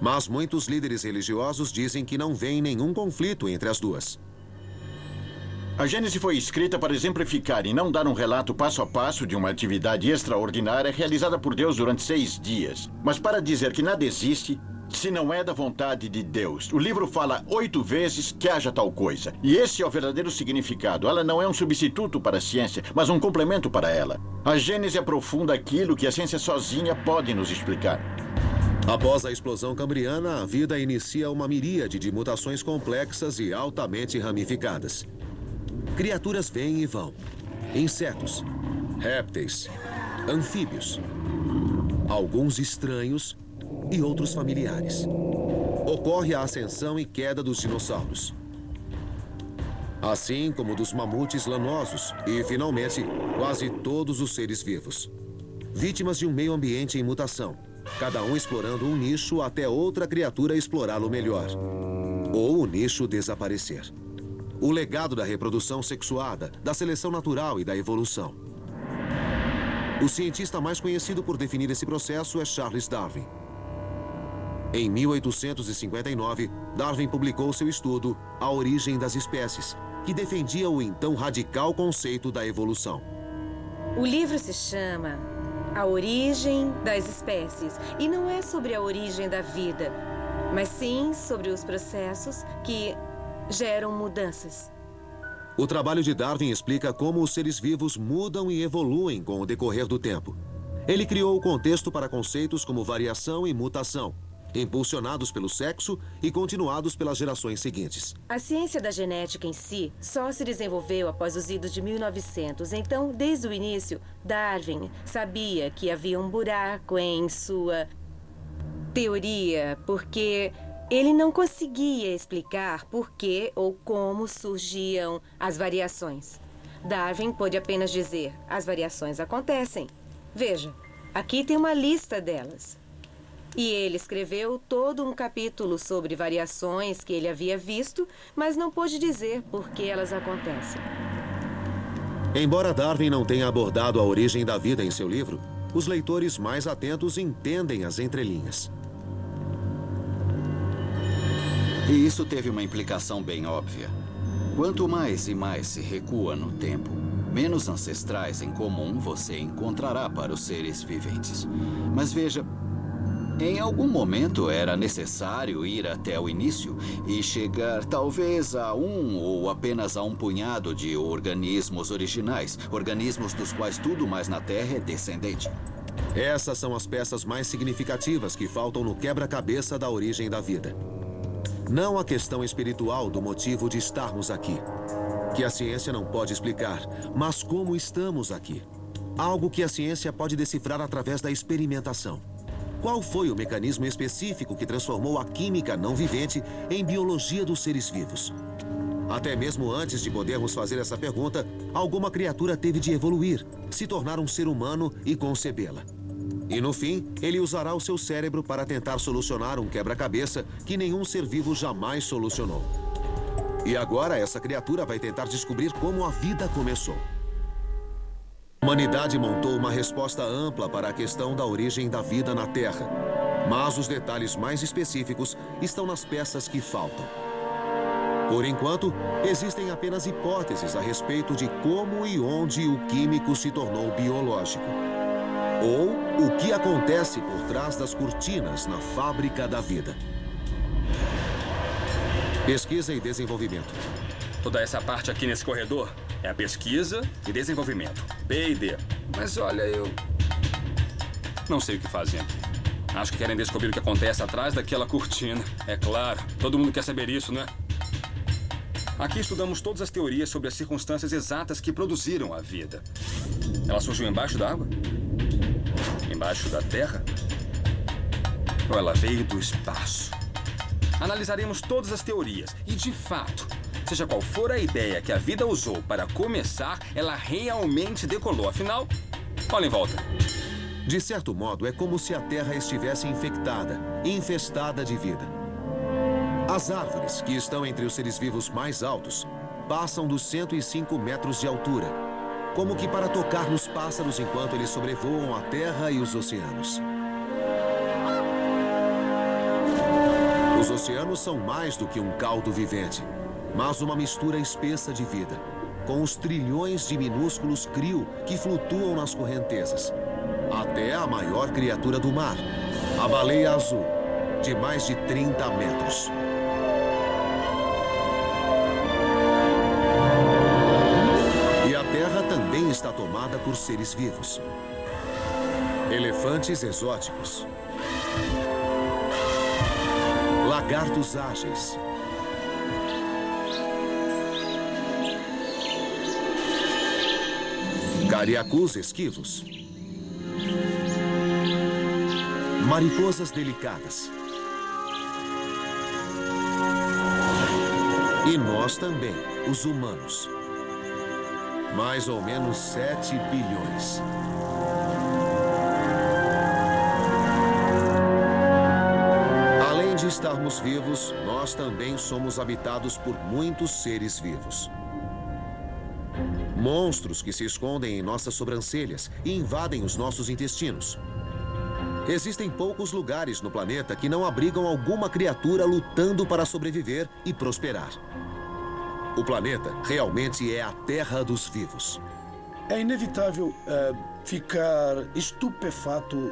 Mas muitos líderes religiosos dizem que não vê nenhum conflito entre as duas. A Gênese foi escrita para exemplificar e não dar um relato passo a passo de uma atividade extraordinária realizada por Deus durante seis dias, mas para dizer que nada existe se não é da vontade de Deus. O livro fala oito vezes que haja tal coisa. E esse é o verdadeiro significado. Ela não é um substituto para a ciência, mas um complemento para ela. A Gênese aprofunda aquilo que a ciência sozinha pode nos explicar. Após a explosão cambriana, a vida inicia uma miríade de mutações complexas e altamente ramificadas. Criaturas vêm e vão. Insetos, répteis, anfíbios, alguns estranhos e outros familiares. Ocorre a ascensão e queda dos dinossauros. Assim como dos mamutes lanosos e, finalmente, quase todos os seres vivos. Vítimas de um meio ambiente em mutação, cada um explorando um nicho até outra criatura explorá-lo melhor. Ou o nicho desaparecer. O legado da reprodução sexuada, da seleção natural e da evolução. O cientista mais conhecido por definir esse processo é Charles Darwin. Em 1859, Darwin publicou seu estudo A Origem das Espécies, que defendia o então radical conceito da evolução. O livro se chama A Origem das Espécies e não é sobre a origem da vida, mas sim sobre os processos que geram mudanças. O trabalho de Darwin explica como os seres vivos mudam e evoluem com o decorrer do tempo. Ele criou o contexto para conceitos como variação e mutação, impulsionados pelo sexo e continuados pelas gerações seguintes. A ciência da genética em si só se desenvolveu após os idos de 1900. Então, desde o início, Darwin sabia que havia um buraco em sua teoria, porque ele não conseguia explicar por que ou como surgiam as variações. Darwin pôde apenas dizer: as variações acontecem. Veja, aqui tem uma lista delas. E ele escreveu todo um capítulo sobre variações que ele havia visto, mas não pôde dizer por que elas acontecem. Embora Darwin não tenha abordado a origem da vida em seu livro, os leitores mais atentos entendem as entrelinhas. E isso teve uma implicação bem óbvia. Quanto mais e mais se recua no tempo, menos ancestrais em comum você encontrará para os seres viventes. Mas veja, em algum momento era necessário ir até o início e chegar talvez a um ou apenas a um punhado de organismos originais, organismos dos quais tudo mais na Terra é descendente. Essas são as peças mais significativas que faltam no quebra-cabeça da origem da vida. Não a questão espiritual do motivo de estarmos aqui, que a ciência não pode explicar, mas como estamos aqui. Algo que a ciência pode decifrar através da experimentação. Qual foi o mecanismo específico que transformou a química não vivente em biologia dos seres vivos? Até mesmo antes de podermos fazer essa pergunta, alguma criatura teve de evoluir, se tornar um ser humano e concebê-la. E no fim, ele usará o seu cérebro para tentar solucionar um quebra-cabeça que nenhum ser vivo jamais solucionou. E agora essa criatura vai tentar descobrir como a vida começou. A humanidade montou uma resposta ampla para a questão da origem da vida na Terra. Mas os detalhes mais específicos estão nas peças que faltam. Por enquanto, existem apenas hipóteses a respeito de como e onde o químico se tornou biológico. Ou o que acontece por trás das cortinas na fábrica da vida. Pesquisa e desenvolvimento. Toda essa parte aqui nesse corredor é a pesquisa e desenvolvimento. B e D. Mas olha, eu. Não sei o que fazem aqui. Acho que querem descobrir o que acontece atrás daquela cortina. É claro, todo mundo quer saber isso, né? Aqui estudamos todas as teorias sobre as circunstâncias exatas que produziram a vida. Ela surgiu embaixo da água? Embaixo da terra? Ou ela veio do espaço? Analisaremos todas as teorias e, de fato, Seja qual for a ideia que a vida usou para começar, ela realmente decolou. Afinal, olha em volta. De certo modo, é como se a Terra estivesse infectada, infestada de vida. As árvores, que estão entre os seres vivos mais altos, passam dos 105 metros de altura, como que para tocar nos pássaros enquanto eles sobrevoam a Terra e os oceanos. Os oceanos são mais do que um caldo vivente mas uma mistura espessa de vida, com os trilhões de minúsculos crio que flutuam nas correntezas. Até a maior criatura do mar, a baleia azul, de mais de 30 metros. E a Terra também está tomada por seres vivos. Elefantes exóticos. Lagartos ágeis. Cariacus esquivos. Mariposas delicadas. E nós também, os humanos. Mais ou menos 7 bilhões. Além de estarmos vivos, nós também somos habitados por muitos seres vivos. Monstros que se escondem em nossas sobrancelhas e invadem os nossos intestinos. Existem poucos lugares no planeta que não abrigam alguma criatura lutando para sobreviver e prosperar. O planeta realmente é a terra dos vivos. É inevitável é, ficar estupefato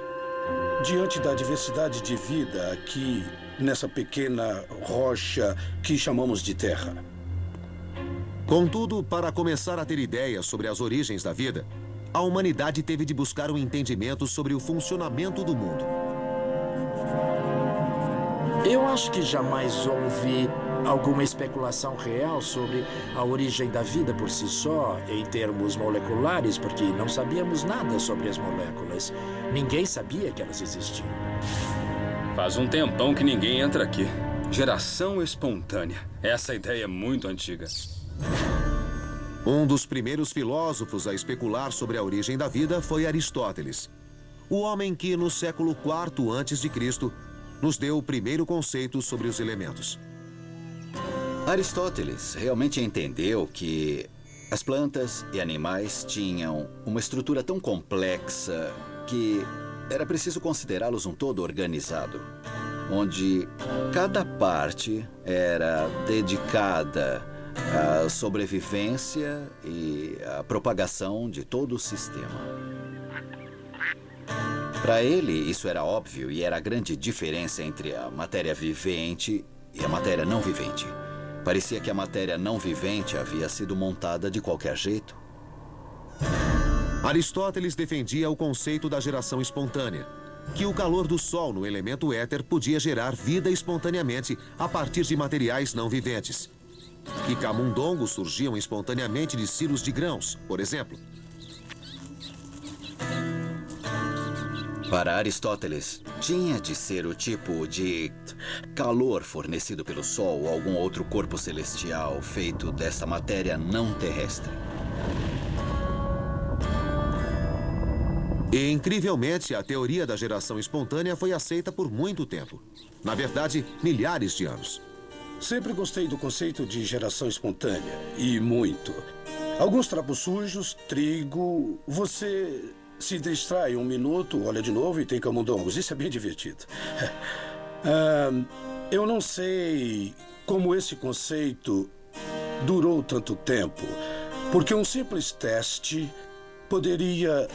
diante da diversidade de vida aqui nessa pequena rocha que chamamos de Terra. Contudo, para começar a ter ideias sobre as origens da vida, a humanidade teve de buscar um entendimento sobre o funcionamento do mundo. Eu acho que jamais houve alguma especulação real sobre a origem da vida por si só, em termos moleculares, porque não sabíamos nada sobre as moléculas. Ninguém sabia que elas existiam. Faz um tempão que ninguém entra aqui. Geração espontânea. Essa ideia é muito antiga. Um dos primeiros filósofos a especular sobre a origem da vida foi Aristóteles. O homem que, no século IV a.C., nos deu o primeiro conceito sobre os elementos. Aristóteles realmente entendeu que as plantas e animais tinham uma estrutura tão complexa que era preciso considerá-los um todo organizado, onde cada parte era dedicada à sobrevivência e à propagação de todo o sistema. Para ele, isso era óbvio e era a grande diferença entre a matéria vivente e a matéria não vivente. Parecia que a matéria não vivente havia sido montada de qualquer jeito. Aristóteles defendia o conceito da geração espontânea, que o calor do Sol no elemento éter podia gerar vida espontaneamente a partir de materiais não viventes. Que camundongos surgiam espontaneamente de silos de grãos, por exemplo. Para Aristóteles, tinha de ser o tipo de calor fornecido pelo Sol ou algum outro corpo celestial feito desta matéria não terrestre. E, incrivelmente, a teoria da geração espontânea foi aceita por muito tempo. Na verdade, milhares de anos. Sempre gostei do conceito de geração espontânea. E muito. Alguns trapos sujos, trigo. Você se distrai um minuto, olha de novo e tem camundongos. Isso é bem divertido. Ah, eu não sei como esse conceito durou tanto tempo, porque um simples teste poderia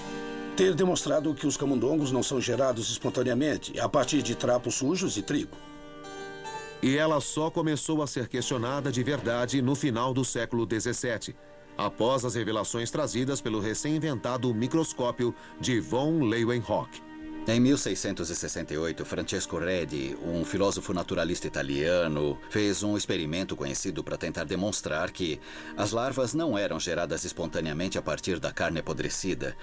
ter demonstrado que os camundongos não são gerados espontaneamente a partir de trapos sujos e trigo. E ela só começou a ser questionada de verdade no final do século XVII, após as revelações trazidas pelo recém-inventado microscópio de von Leeuwenhoek. Em 1668, Francesco Redi, um filósofo naturalista italiano, fez um experimento conhecido para tentar demonstrar que as larvas não eram geradas espontaneamente a partir da carne apodrecida.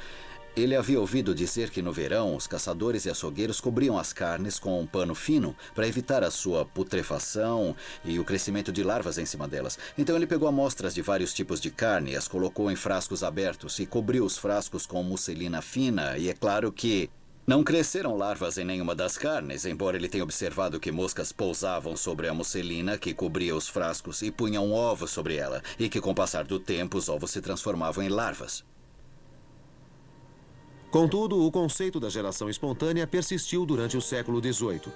Ele havia ouvido dizer que no verão os caçadores e açougueiros cobriam as carnes com um pano fino para evitar a sua putrefação e o crescimento de larvas em cima delas. Então ele pegou amostras de vários tipos de carne, as colocou em frascos abertos e cobriu os frascos com musselina fina. E é claro que não cresceram larvas em nenhuma das carnes, embora ele tenha observado que moscas pousavam sobre a musselina que cobria os frascos e punham ovos sobre ela, e que com o passar do tempo os ovos se transformavam em larvas. Contudo, o conceito da geração espontânea persistiu durante o século XVIII.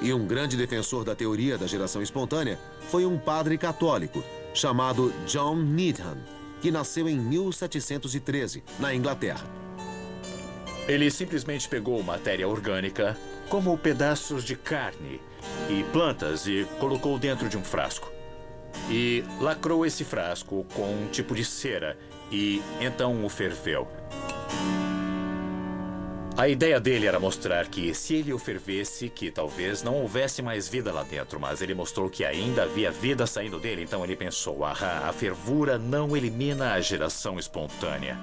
E um grande defensor da teoria da geração espontânea foi um padre católico chamado John Needham, que nasceu em 1713, na Inglaterra. Ele simplesmente pegou matéria orgânica como pedaços de carne e plantas e colocou dentro de um frasco. E lacrou esse frasco com um tipo de cera e então o ferveu. A ideia dele era mostrar que se ele o fervesse, que talvez não houvesse mais vida lá dentro, mas ele mostrou que ainda havia vida saindo dele, então ele pensou, ah, a fervura não elimina a geração espontânea.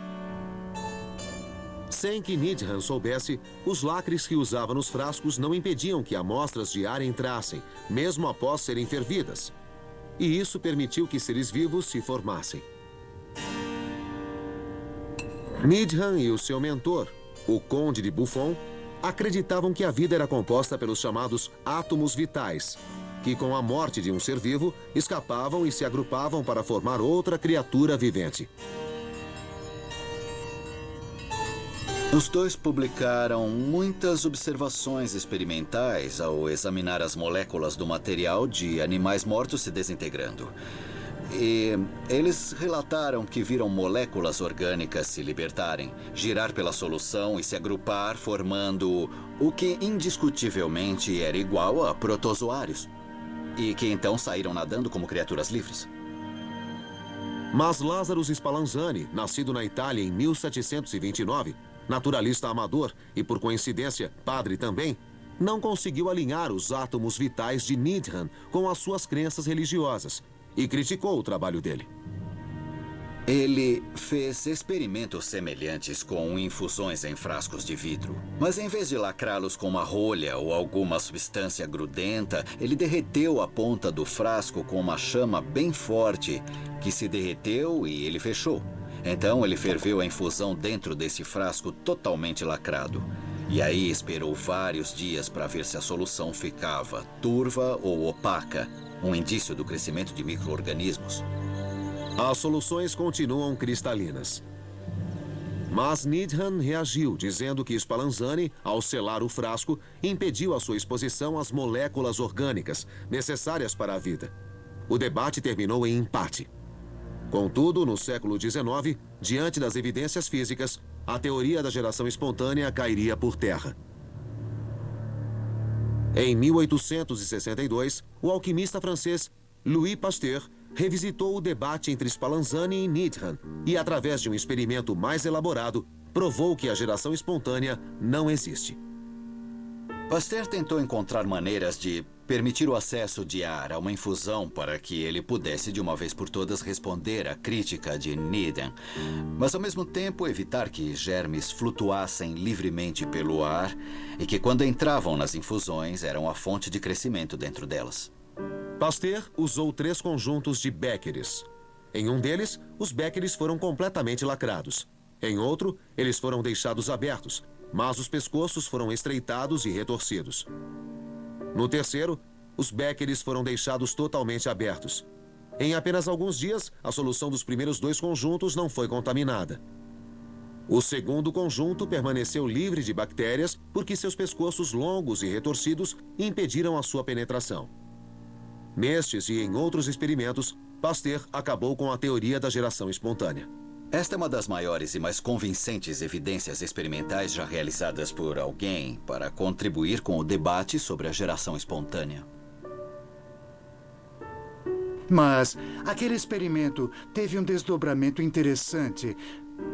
Sem que Nidhan soubesse, os lacres que usava nos frascos não impediam que amostras de ar entrassem, mesmo após serem fervidas. E isso permitiu que seres vivos se formassem. Nidhan e o seu mentor, o Conde de Buffon, acreditavam que a vida era composta pelos chamados átomos vitais, que com a morte de um ser vivo escapavam e se agrupavam para formar outra criatura vivente. Os dois publicaram muitas observações experimentais ao examinar as moléculas do material de animais mortos se desintegrando. E eles relataram que viram moléculas orgânicas se libertarem, girar pela solução e se agrupar, formando o que indiscutivelmente era igual a protozoários. E que então saíram nadando como criaturas livres. Mas Lázaro Spallanzani, nascido na Itália em 1729, naturalista amador e, por coincidência, padre também, não conseguiu alinhar os átomos vitais de Needham com as suas crenças religiosas e criticou o trabalho dele. Ele fez experimentos semelhantes com infusões em frascos de vidro. Mas em vez de lacrá-los com uma rolha ou alguma substância grudenta, ele derreteu a ponta do frasco com uma chama bem forte, que se derreteu e ele fechou. Então ele ferveu a infusão dentro desse frasco totalmente lacrado. E aí esperou vários dias para ver se a solução ficava turva ou opaca, um indício do crescimento de micro-organismos. As soluções continuam cristalinas. Mas Needham reagiu, dizendo que Spallanzani, ao selar o frasco, impediu a sua exposição às moléculas orgânicas necessárias para a vida. O debate terminou em empate. Contudo, no século XIX, diante das evidências físicas, a teoria da geração espontânea cairia por terra. Em 1862, o alquimista francês Louis Pasteur revisitou o debate entre Spallanzani e Needham e, através de um experimento mais elaborado, provou que a geração espontânea não existe. Pasteur tentou encontrar maneiras de permitir o acesso de ar a uma infusão para que ele pudesse de uma vez por todas responder à crítica de Needham, mas ao mesmo tempo evitar que germes flutuassem livremente pelo ar e que quando entravam nas infusões eram a fonte de crescimento dentro delas. Pasteur usou três conjuntos de Beckeres. Em um deles, os Beckeres foram completamente lacrados. Em outro, eles foram deixados abertos, mas os pescoços foram estreitados e retorcidos. No terceiro, os Beckeres foram deixados totalmente abertos. Em apenas alguns dias, a solução dos primeiros dois conjuntos não foi contaminada. O segundo conjunto permaneceu livre de bactérias porque seus pescoços longos e retorcidos impediram a sua penetração. Nestes e em outros experimentos, Pasteur acabou com a teoria da geração espontânea. Esta é uma das maiores e mais convincentes evidências experimentais já realizadas por alguém para contribuir com o debate sobre a geração espontânea. Mas aquele experimento teve um desdobramento interessante.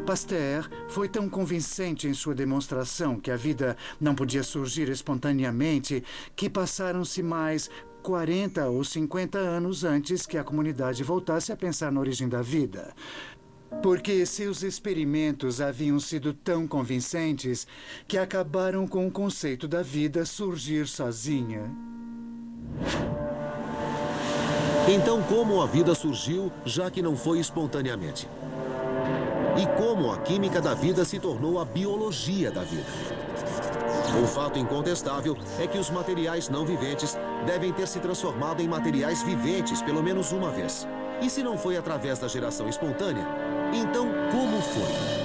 Pasteur foi tão convincente em sua demonstração que a vida não podia surgir espontaneamente que passaram-se mais 40 ou 50 anos antes que a comunidade voltasse a pensar na origem da vida. Porque seus experimentos haviam sido tão convincentes que acabaram com o conceito da vida surgir sozinha. Então, como a vida surgiu, já que não foi espontaneamente? E como a química da vida se tornou a biologia da vida? O fato incontestável é que os materiais não viventes devem ter se transformado em materiais viventes pelo menos uma vez. E se não foi através da geração espontânea, então como foi?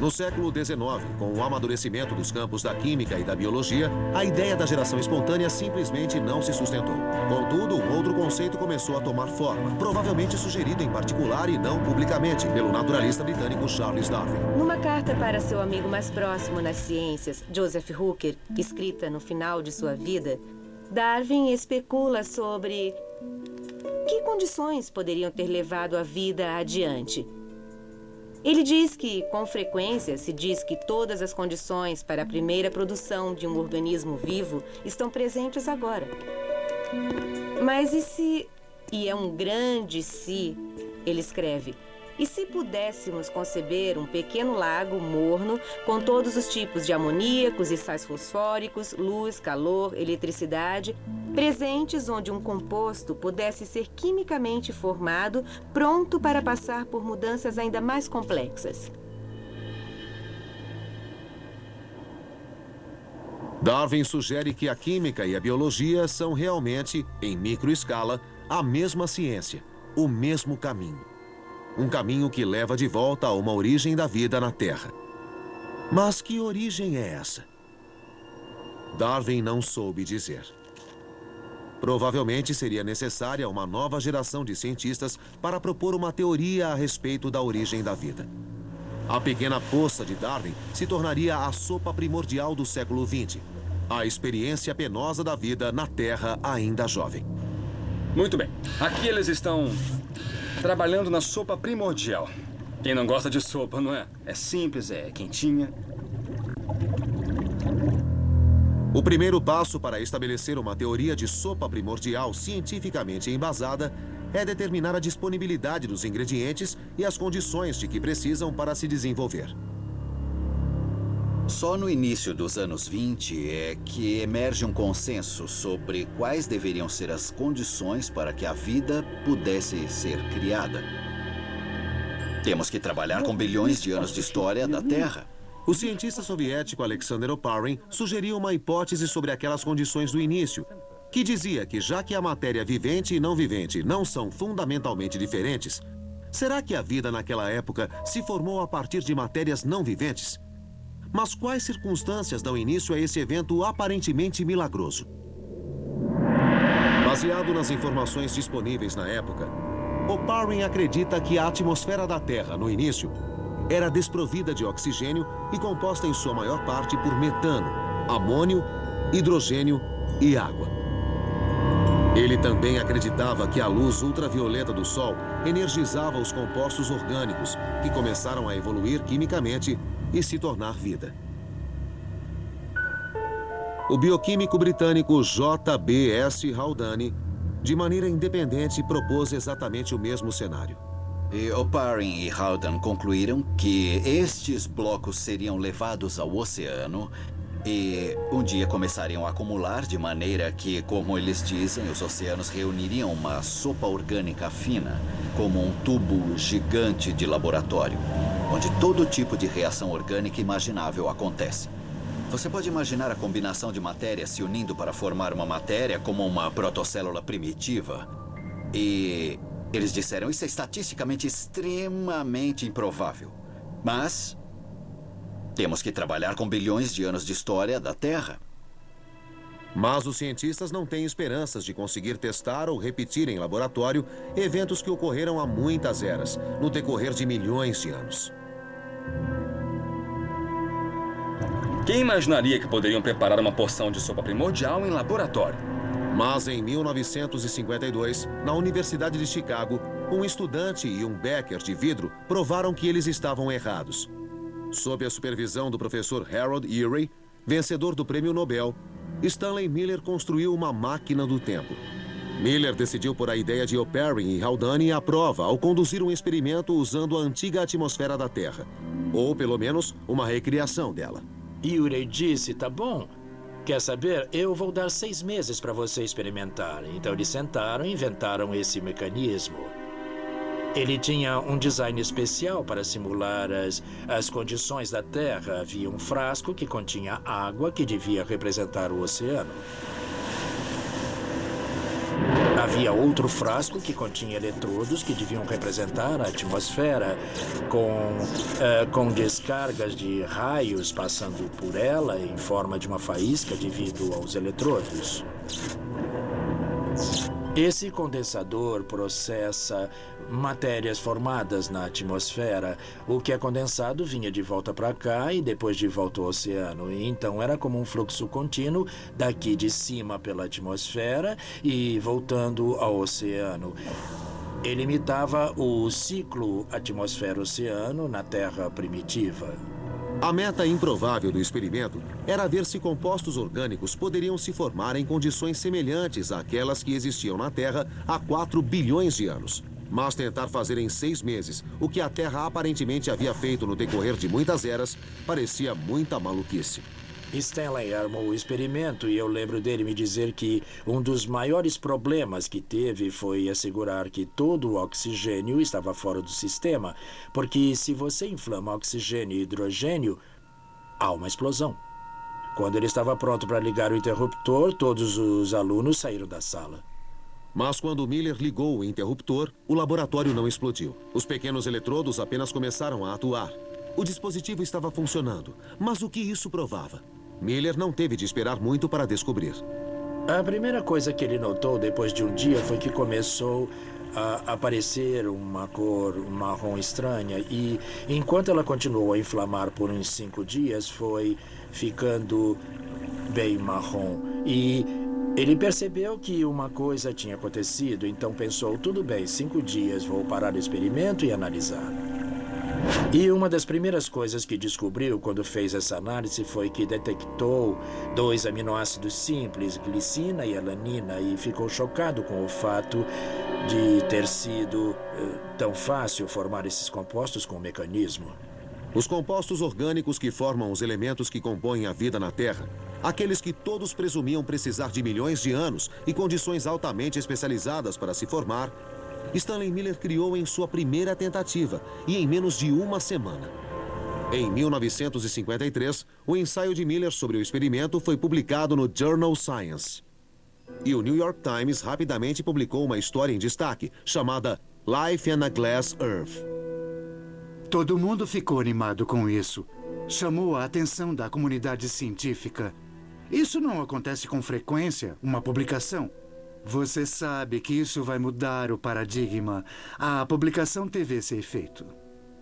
No século XIX, com o amadurecimento dos campos da química e da biologia, a ideia da geração espontânea simplesmente não se sustentou. Contudo, um outro conceito começou a tomar forma, provavelmente sugerido em particular e não publicamente pelo naturalista britânico Charles Darwin. Numa carta para seu amigo mais próximo nas ciências, Joseph Hooker, escrita no final de sua vida, Darwin especula sobre condições poderiam ter levado a vida adiante. Ele diz que, com frequência, se diz que todas as condições para a primeira produção de um organismo vivo estão presentes agora. Mas e se. E é um grande se, ele escreve. E se pudéssemos conceber um pequeno lago morno com todos os tipos de amoníacos e sais fosfóricos, luz, calor, eletricidade, presentes onde um composto pudesse ser quimicamente formado, pronto para passar por mudanças ainda mais complexas. Darwin sugere que a química e a biologia são realmente, em microescala, a mesma ciência, o mesmo caminho. Um caminho que leva de volta a uma origem da vida na Terra. Mas que origem é essa? Darwin não soube dizer. Provavelmente seria necessária uma nova geração de cientistas para propor uma teoria a respeito da origem da vida. A pequena poça de Darwin se tornaria a sopa primordial do século XX. A experiência penosa da vida na Terra ainda jovem. Muito bem. Aqui eles estão trabalhando na sopa primordial. Quem não gosta de sopa, não é? É simples, é quentinha. O primeiro passo para estabelecer uma teoria de sopa primordial cientificamente embasada é determinar a disponibilidade dos ingredientes e as condições de que precisam para se desenvolver. Só no início dos anos 20 é que emerge um consenso sobre quais deveriam ser as condições para que a vida pudesse ser criada. Temos que trabalhar com bilhões de anos de história da Terra. O cientista soviético Alexander Oparin sugeriu uma hipótese sobre aquelas condições do início, que dizia que já que a matéria vivente e não vivente não são fundamentalmente diferentes, será que a vida naquela época se formou a partir de matérias não viventes? Mas quais circunstâncias dão início a esse evento aparentemente milagroso? Baseado nas informações disponíveis na época, Oparin acredita que a atmosfera da Terra, no início, era desprovida de oxigênio e composta em sua maior parte por metano, amônio, hidrogênio e água. Ele também acreditava que a luz ultravioleta do Sol energizava os compostos orgânicos, que começaram a evoluir quimicamente e se tornar vida. O bioquímico britânico J.B.S. Haldane, de maneira independente, propôs exatamente o mesmo cenário. E Oparin e Haldane concluíram que estes blocos seriam levados ao oceano e um dia começariam a acumular de maneira que, como eles dizem, os oceanos reuniriam uma sopa orgânica fina, como um tubo gigante de laboratório, onde todo tipo de reação orgânica imaginável acontece. Você pode imaginar a combinação de matérias se unindo para formar uma matéria como uma protocélula primitiva? E eles disseram isso é estatisticamente extremamente improvável. Mas temos que trabalhar com bilhões de anos de história da Terra. Mas os cientistas não têm esperanças de conseguir testar ou repetir em laboratório eventos que ocorreram há muitas eras, no decorrer de milhões de anos. Quem imaginaria que poderiam preparar uma porção de sopa primordial em laboratório? Mas em 1952, na Universidade de Chicago, um estudante e um becker de vidro provaram que eles estavam errados. Sob a supervisão do professor Harold Urey, vencedor do prêmio Nobel, Stanley Miller construiu uma máquina do tempo. Miller decidiu por a ideia de Oparin e Haldane à prova ao conduzir um experimento usando a antiga atmosfera da Terra. Ou, pelo menos, uma recriação dela. Urey disse, tá bom. Quer saber? Eu vou dar seis meses para você experimentar. Então eles sentaram e inventaram esse mecanismo. Ele tinha um design especial para simular as, as condições da Terra. Havia um frasco que continha água que devia representar o oceano. Havia outro frasco que continha eletrodos que deviam representar a atmosfera, com, uh, com descargas de raios passando por ela em forma de uma faísca devido aos eletrodos. Esse condensador processa matérias formadas na atmosfera. O que é condensado vinha de volta para cá e depois de volta ao oceano. Então era como um fluxo contínuo daqui de cima pela atmosfera e voltando ao oceano. Ele imitava o ciclo atmosfera-oceano na Terra primitiva. A meta improvável do experimento era ver se compostos orgânicos poderiam se formar em condições semelhantes àquelas que existiam na Terra há 4 bilhões de anos. Mas tentar fazer em seis meses o que a Terra aparentemente havia feito no decorrer de muitas eras parecia muita maluquice. Stanley armou o experimento e eu lembro dele me dizer que um dos maiores problemas que teve foi assegurar que todo o oxigênio estava fora do sistema, porque se você inflama oxigênio e hidrogênio, há uma explosão. Quando ele estava pronto para ligar o interruptor, todos os alunos saíram da sala. Mas quando Miller ligou o interruptor, o laboratório não explodiu. Os pequenos eletrodos apenas começaram a atuar. O dispositivo estava funcionando, mas o que isso provava? Miller não teve de esperar muito para descobrir. A primeira coisa que ele notou depois de um dia foi que começou a aparecer uma cor marrom estranha e, enquanto ela continuou a inflamar por uns cinco dias, foi ficando bem marrom. E ele percebeu que uma coisa tinha acontecido, então pensou: tudo bem, cinco dias, vou parar o experimento e analisar. E uma das primeiras coisas que descobriu quando fez essa análise foi que detectou dois aminoácidos simples, glicina e alanina, e ficou chocado com o fato de ter sido uh, tão fácil formar esses compostos com o mecanismo. Os compostos orgânicos que formam os elementos que compõem a vida na Terra, aqueles que todos presumiam precisar de milhões de anos e condições altamente especializadas para se formar, Stanley Miller criou em sua primeira tentativa e em menos de uma semana. Em 1953, o ensaio de Miller sobre o experimento foi publicado no Journal Science. E o New York Times rapidamente publicou uma história em destaque chamada Life on a Glass Earth. Todo mundo ficou animado com isso. Chamou a atenção da comunidade científica. Isso não acontece com frequência, uma publicação. Você sabe que isso vai mudar o paradigma. A publicação teve esse efeito.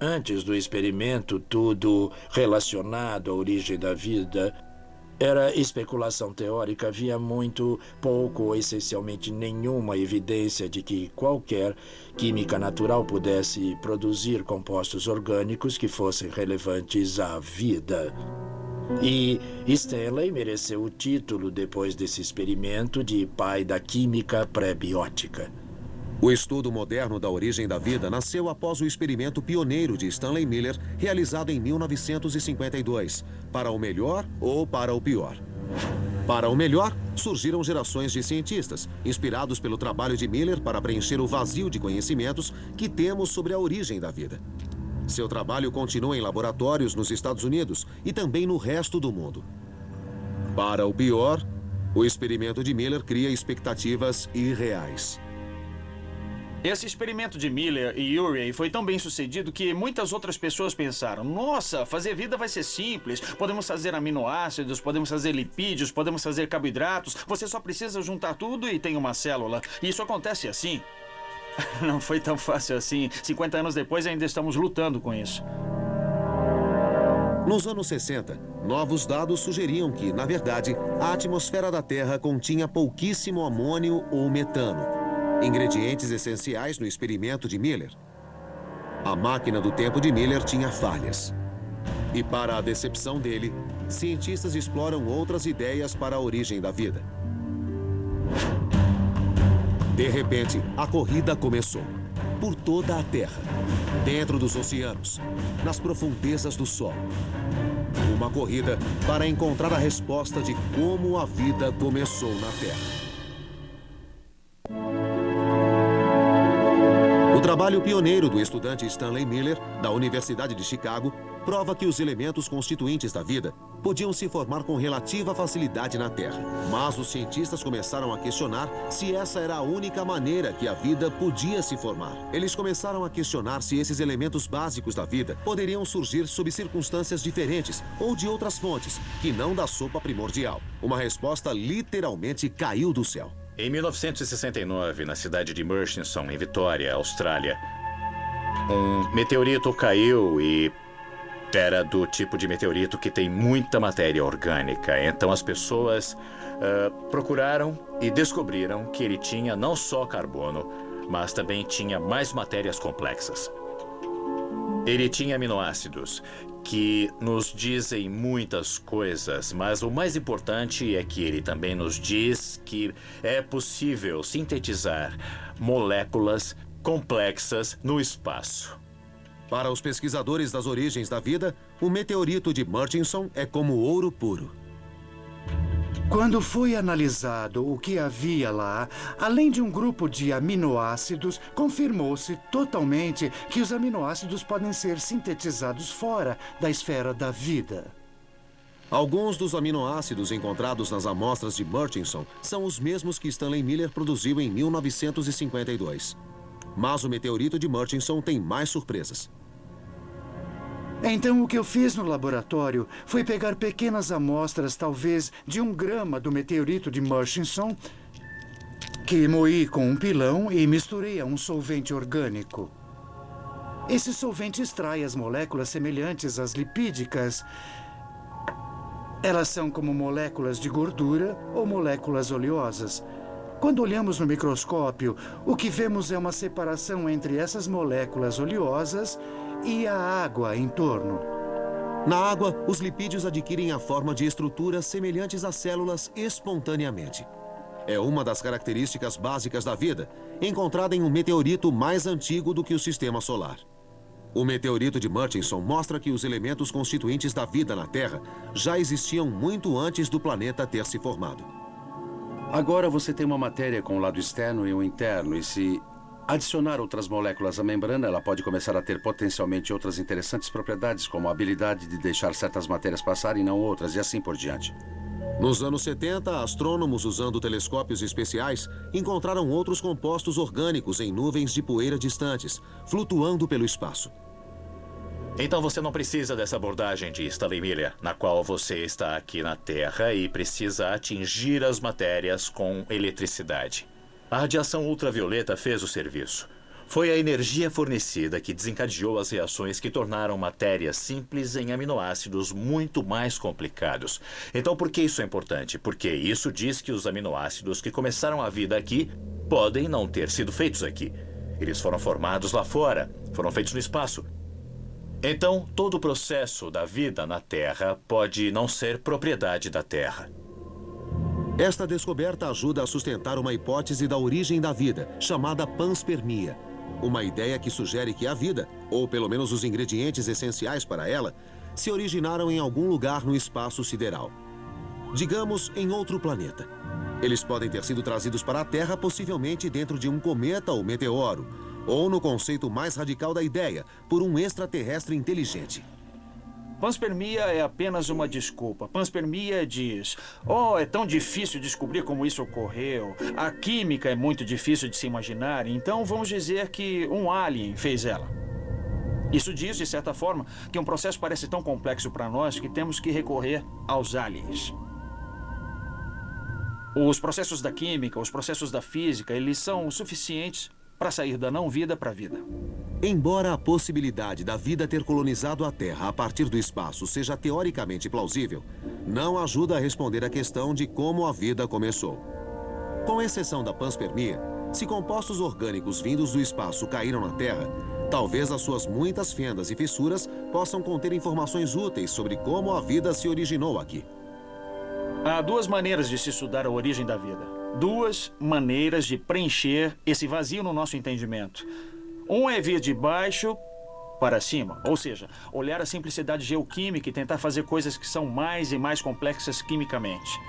Antes do experimento, tudo relacionado à origem da vida era especulação teórica. Havia muito pouco ou essencialmente nenhuma evidência de que qualquer química natural pudesse produzir compostos orgânicos que fossem relevantes à vida. E Stanley mereceu o título depois desse experimento de pai da química pré-biótica. O estudo moderno da origem da vida nasceu após o experimento pioneiro de Stanley Miller, realizado em 1952, para o melhor ou para o pior. Para o melhor, surgiram gerações de cientistas, inspirados pelo trabalho de Miller para preencher o vazio de conhecimentos que temos sobre a origem da vida. Seu trabalho continua em laboratórios nos Estados Unidos e também no resto do mundo. Para o pior, o experimento de Miller cria expectativas irreais. Esse experimento de Miller e Urey foi tão bem sucedido que muitas outras pessoas pensaram: nossa, fazer vida vai ser simples. Podemos fazer aminoácidos, podemos fazer lipídios, podemos fazer carboidratos. Você só precisa juntar tudo e tem uma célula. E isso acontece assim. Não foi tão fácil assim. 50 anos depois ainda estamos lutando com isso. Nos anos 60, novos dados sugeriam que, na verdade, a atmosfera da Terra continha pouquíssimo amônio ou metano, ingredientes essenciais no experimento de Miller. A máquina do tempo de Miller tinha falhas. E para a decepção dele, cientistas exploram outras ideias para a origem da vida. De repente, a corrida começou. Por toda a Terra, dentro dos oceanos, nas profundezas do Sol. Uma corrida para encontrar a resposta de como a vida começou na Terra. O trabalho pioneiro do estudante Stanley Miller, da Universidade de Chicago, prova que os elementos constituintes da vida podiam se formar com relativa facilidade na Terra. Mas os cientistas começaram a questionar se essa era a única maneira que a vida podia se formar. Eles começaram a questionar se esses elementos básicos da vida poderiam surgir sob circunstâncias diferentes ou de outras fontes, que não da sopa primordial. Uma resposta literalmente caiu do céu. Em 1969, na cidade de Murchison, em Vitória, Austrália, um meteorito caiu e era do tipo de meteorito que tem muita matéria orgânica. Então as pessoas uh, procuraram e descobriram que ele tinha não só carbono, mas também tinha mais matérias complexas. Ele tinha aminoácidos que nos dizem muitas coisas, mas o mais importante é que ele também nos diz que é possível sintetizar moléculas complexas no espaço. Para os pesquisadores das origens da vida, o meteorito de Murchison é como ouro puro. Quando foi analisado o que havia lá, além de um grupo de aminoácidos, confirmou-se totalmente que os aminoácidos podem ser sintetizados fora da esfera da vida. Alguns dos aminoácidos encontrados nas amostras de Murchison são os mesmos que Stanley Miller produziu em 1952. Mas o meteorito de Murchison tem mais surpresas. Então, o que eu fiz no laboratório foi pegar pequenas amostras, talvez de um grama do meteorito de Murchison, que moí com um pilão e misturei a um solvente orgânico. Esse solvente extrai as moléculas semelhantes às lipídicas. Elas são como moléculas de gordura ou moléculas oleosas. Quando olhamos no microscópio, o que vemos é uma separação entre essas moléculas oleosas e a água em torno. Na água, os lipídios adquirem a forma de estruturas semelhantes às células espontaneamente. É uma das características básicas da vida, encontrada em um meteorito mais antigo do que o sistema solar. O meteorito de Murchison mostra que os elementos constituintes da vida na Terra já existiam muito antes do planeta ter se formado. Agora você tem uma matéria com o lado externo e o interno, e se adicionar outras moléculas à membrana, ela pode começar a ter potencialmente outras interessantes propriedades, como a habilidade de deixar certas matérias passar e não outras, e assim por diante. Nos anos 70, astrônomos usando telescópios especiais encontraram outros compostos orgânicos em nuvens de poeira distantes, flutuando pelo espaço. Então você não precisa dessa abordagem de Stanley Miller, na qual você está aqui na Terra e precisa atingir as matérias com eletricidade. A radiação ultravioleta fez o serviço. Foi a energia fornecida que desencadeou as reações que tornaram matérias simples em aminoácidos muito mais complicados. Então, por que isso é importante? Porque isso diz que os aminoácidos que começaram a vida aqui podem não ter sido feitos aqui. Eles foram formados lá fora, foram feitos no espaço. Então, todo o processo da vida na Terra pode não ser propriedade da Terra. Esta descoberta ajuda a sustentar uma hipótese da origem da vida, chamada panspermia. Uma ideia que sugere que a vida, ou pelo menos os ingredientes essenciais para ela, se originaram em algum lugar no espaço sideral. Digamos, em outro planeta. Eles podem ter sido trazidos para a Terra, possivelmente dentro de um cometa ou meteoro, ou no conceito mais radical da ideia, por um extraterrestre inteligente. Panspermia é apenas uma desculpa. Panspermia diz: Oh, é tão difícil descobrir como isso ocorreu. A química é muito difícil de se imaginar, então vamos dizer que um alien fez ela. Isso diz, de certa forma, que um processo parece tão complexo para nós que temos que recorrer aos aliens. Os processos da química, os processos da física, eles são suficientes para sair da não-vida para a vida. Embora a possibilidade da vida ter colonizado a Terra a partir do espaço seja teoricamente plausível, não ajuda a responder a questão de como a vida começou. Com exceção da panspermia, se compostos orgânicos vindos do espaço caíram na Terra, talvez as suas muitas fendas e fissuras possam conter informações úteis sobre como a vida se originou aqui. Há duas maneiras de se estudar a origem da vida. Duas maneiras de preencher esse vazio no nosso entendimento. Um é vir de baixo para cima, ou seja, olhar a simplicidade geoquímica e tentar fazer coisas que são mais e mais complexas quimicamente.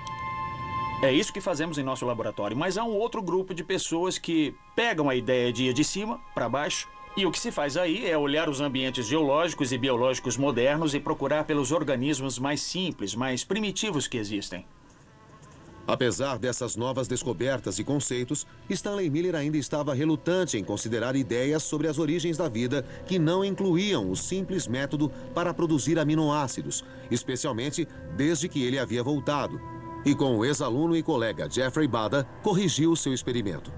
É isso que fazemos em nosso laboratório, mas há um outro grupo de pessoas que pegam a ideia de ir de cima para baixo E o que se faz aí é olhar os ambientes geológicos e biológicos modernos e procurar pelos organismos mais simples, mais primitivos que existem. Apesar dessas novas descobertas e conceitos, Stanley Miller ainda estava relutante em considerar ideias sobre as origens da vida que não incluíam o simples método para produzir aminoácidos, especialmente desde que ele havia voltado. E com o ex-aluno e colega Jeffrey Bada, corrigiu seu experimento.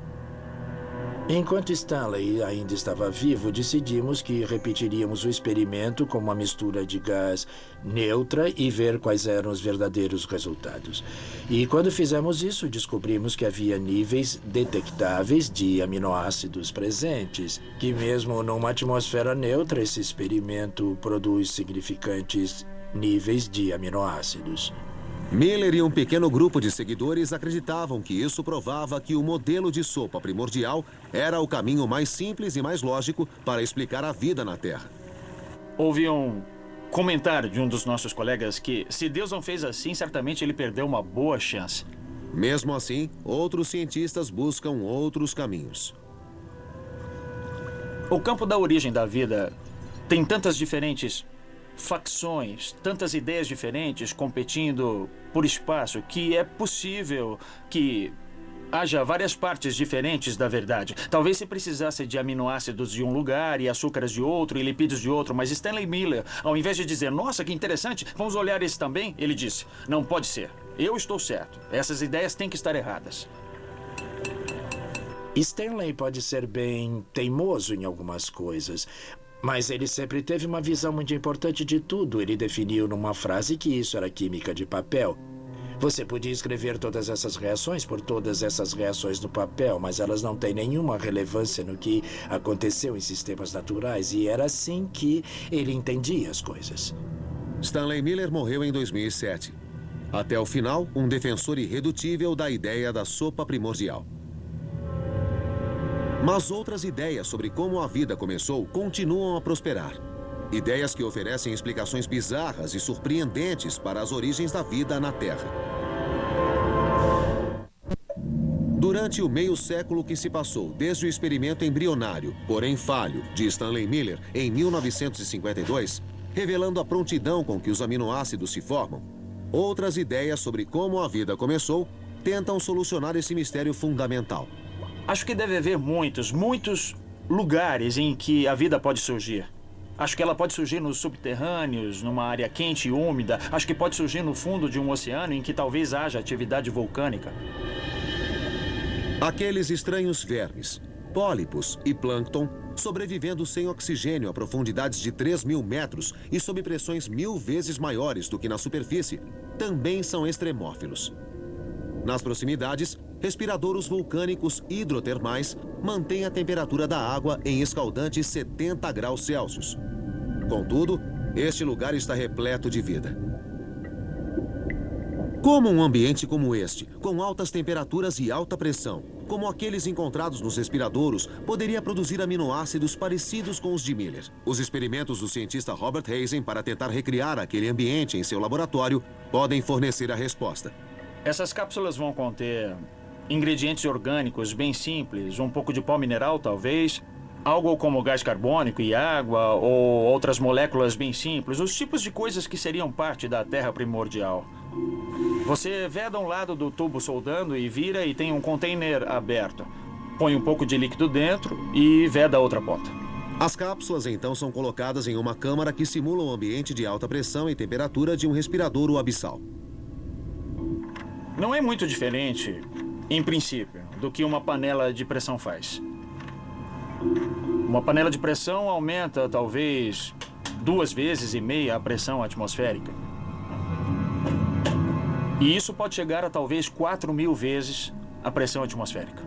Enquanto Stanley ainda estava vivo, decidimos que repetiríamos o experimento com uma mistura de gás neutra e ver quais eram os verdadeiros resultados. E quando fizemos isso, descobrimos que havia níveis detectáveis de aminoácidos presentes, que mesmo numa atmosfera neutra, esse experimento produz significantes níveis de aminoácidos. Miller e um pequeno grupo de seguidores acreditavam que isso provava que o modelo de sopa primordial era o caminho mais simples e mais lógico para explicar a vida na Terra. Houve um comentário de um dos nossos colegas que, se Deus não fez assim, certamente ele perdeu uma boa chance. Mesmo assim, outros cientistas buscam outros caminhos. O campo da origem da vida tem tantas diferentes facções, tantas ideias diferentes competindo por espaço, que é possível que haja várias partes diferentes da verdade. Talvez se precisasse de aminoácidos de um lugar e açúcares de outro e lipídios de outro, mas Stanley Miller, ao invés de dizer, nossa, que interessante, vamos olhar esse também, ele disse, não pode ser. Eu estou certo. Essas ideias têm que estar erradas. Stanley pode ser bem teimoso em algumas coisas, mas ele sempre teve uma visão muito importante de tudo. Ele definiu numa frase que isso era química de papel. Você podia escrever todas essas reações por todas essas reações no papel, mas elas não têm nenhuma relevância no que aconteceu em sistemas naturais, e era assim que ele entendia as coisas. Stanley Miller morreu em 2007. Até o final, um defensor irredutível da ideia da sopa primordial. Mas outras ideias sobre como a vida começou continuam a prosperar. Ideias que oferecem explicações bizarras e surpreendentes para as origens da vida na Terra. Durante o meio século que se passou desde o experimento embrionário, porém falho, de Stanley Miller em 1952, revelando a prontidão com que os aminoácidos se formam, outras ideias sobre como a vida começou tentam solucionar esse mistério fundamental. Acho que deve haver muitos, muitos lugares em que a vida pode surgir. Acho que ela pode surgir nos subterrâneos, numa área quente e úmida. Acho que pode surgir no fundo de um oceano em que talvez haja atividade vulcânica. Aqueles estranhos vermes, pólipos e plâncton sobrevivendo sem oxigênio a profundidades de 3 mil metros e sob pressões mil vezes maiores do que na superfície, também são extremófilos. Nas proximidades, respiradouros vulcânicos hidrotermais mantêm a temperatura da água em escaldantes 70 graus Celsius. Contudo, este lugar está repleto de vida. Como um ambiente como este, com altas temperaturas e alta pressão, como aqueles encontrados nos respiradouros, poderia produzir aminoácidos parecidos com os de Miller? Os experimentos do cientista Robert Hazen para tentar recriar aquele ambiente em seu laboratório podem fornecer a resposta. Essas cápsulas vão conter ingredientes orgânicos bem simples, um pouco de pó mineral, talvez, algo como gás carbônico e água, ou outras moléculas bem simples, os tipos de coisas que seriam parte da Terra primordial. Você veda um lado do tubo soldando e vira e tem um container aberto. Põe um pouco de líquido dentro e veda a outra ponta. As cápsulas então são colocadas em uma câmara que simula o ambiente de alta pressão e temperatura de um respiradouro abissal. Não é muito diferente, em princípio, do que uma panela de pressão faz. Uma panela de pressão aumenta talvez duas vezes e meia a pressão atmosférica. E isso pode chegar a talvez 4 mil vezes a pressão atmosférica.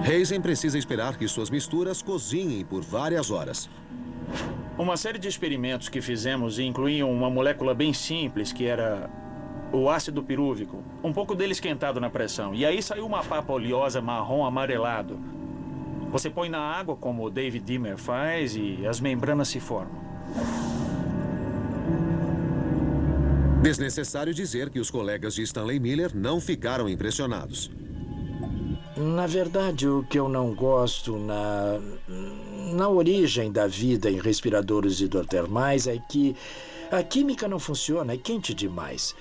Hazen precisa esperar que suas misturas cozinhem por várias horas. Uma série de experimentos que fizemos incluíam uma molécula bem simples que era o ácido pirúvico, um pouco dele esquentado na pressão. E aí saiu uma papa oleosa marrom amarelado. Você põe na água, como o David Dimmer faz, e as membranas se formam. Desnecessário dizer que os colegas de Stanley Miller não ficaram impressionados. Na verdade, o que eu não gosto na, na origem da vida em respiradores hidrotermais é que a química não funciona, é quente demais.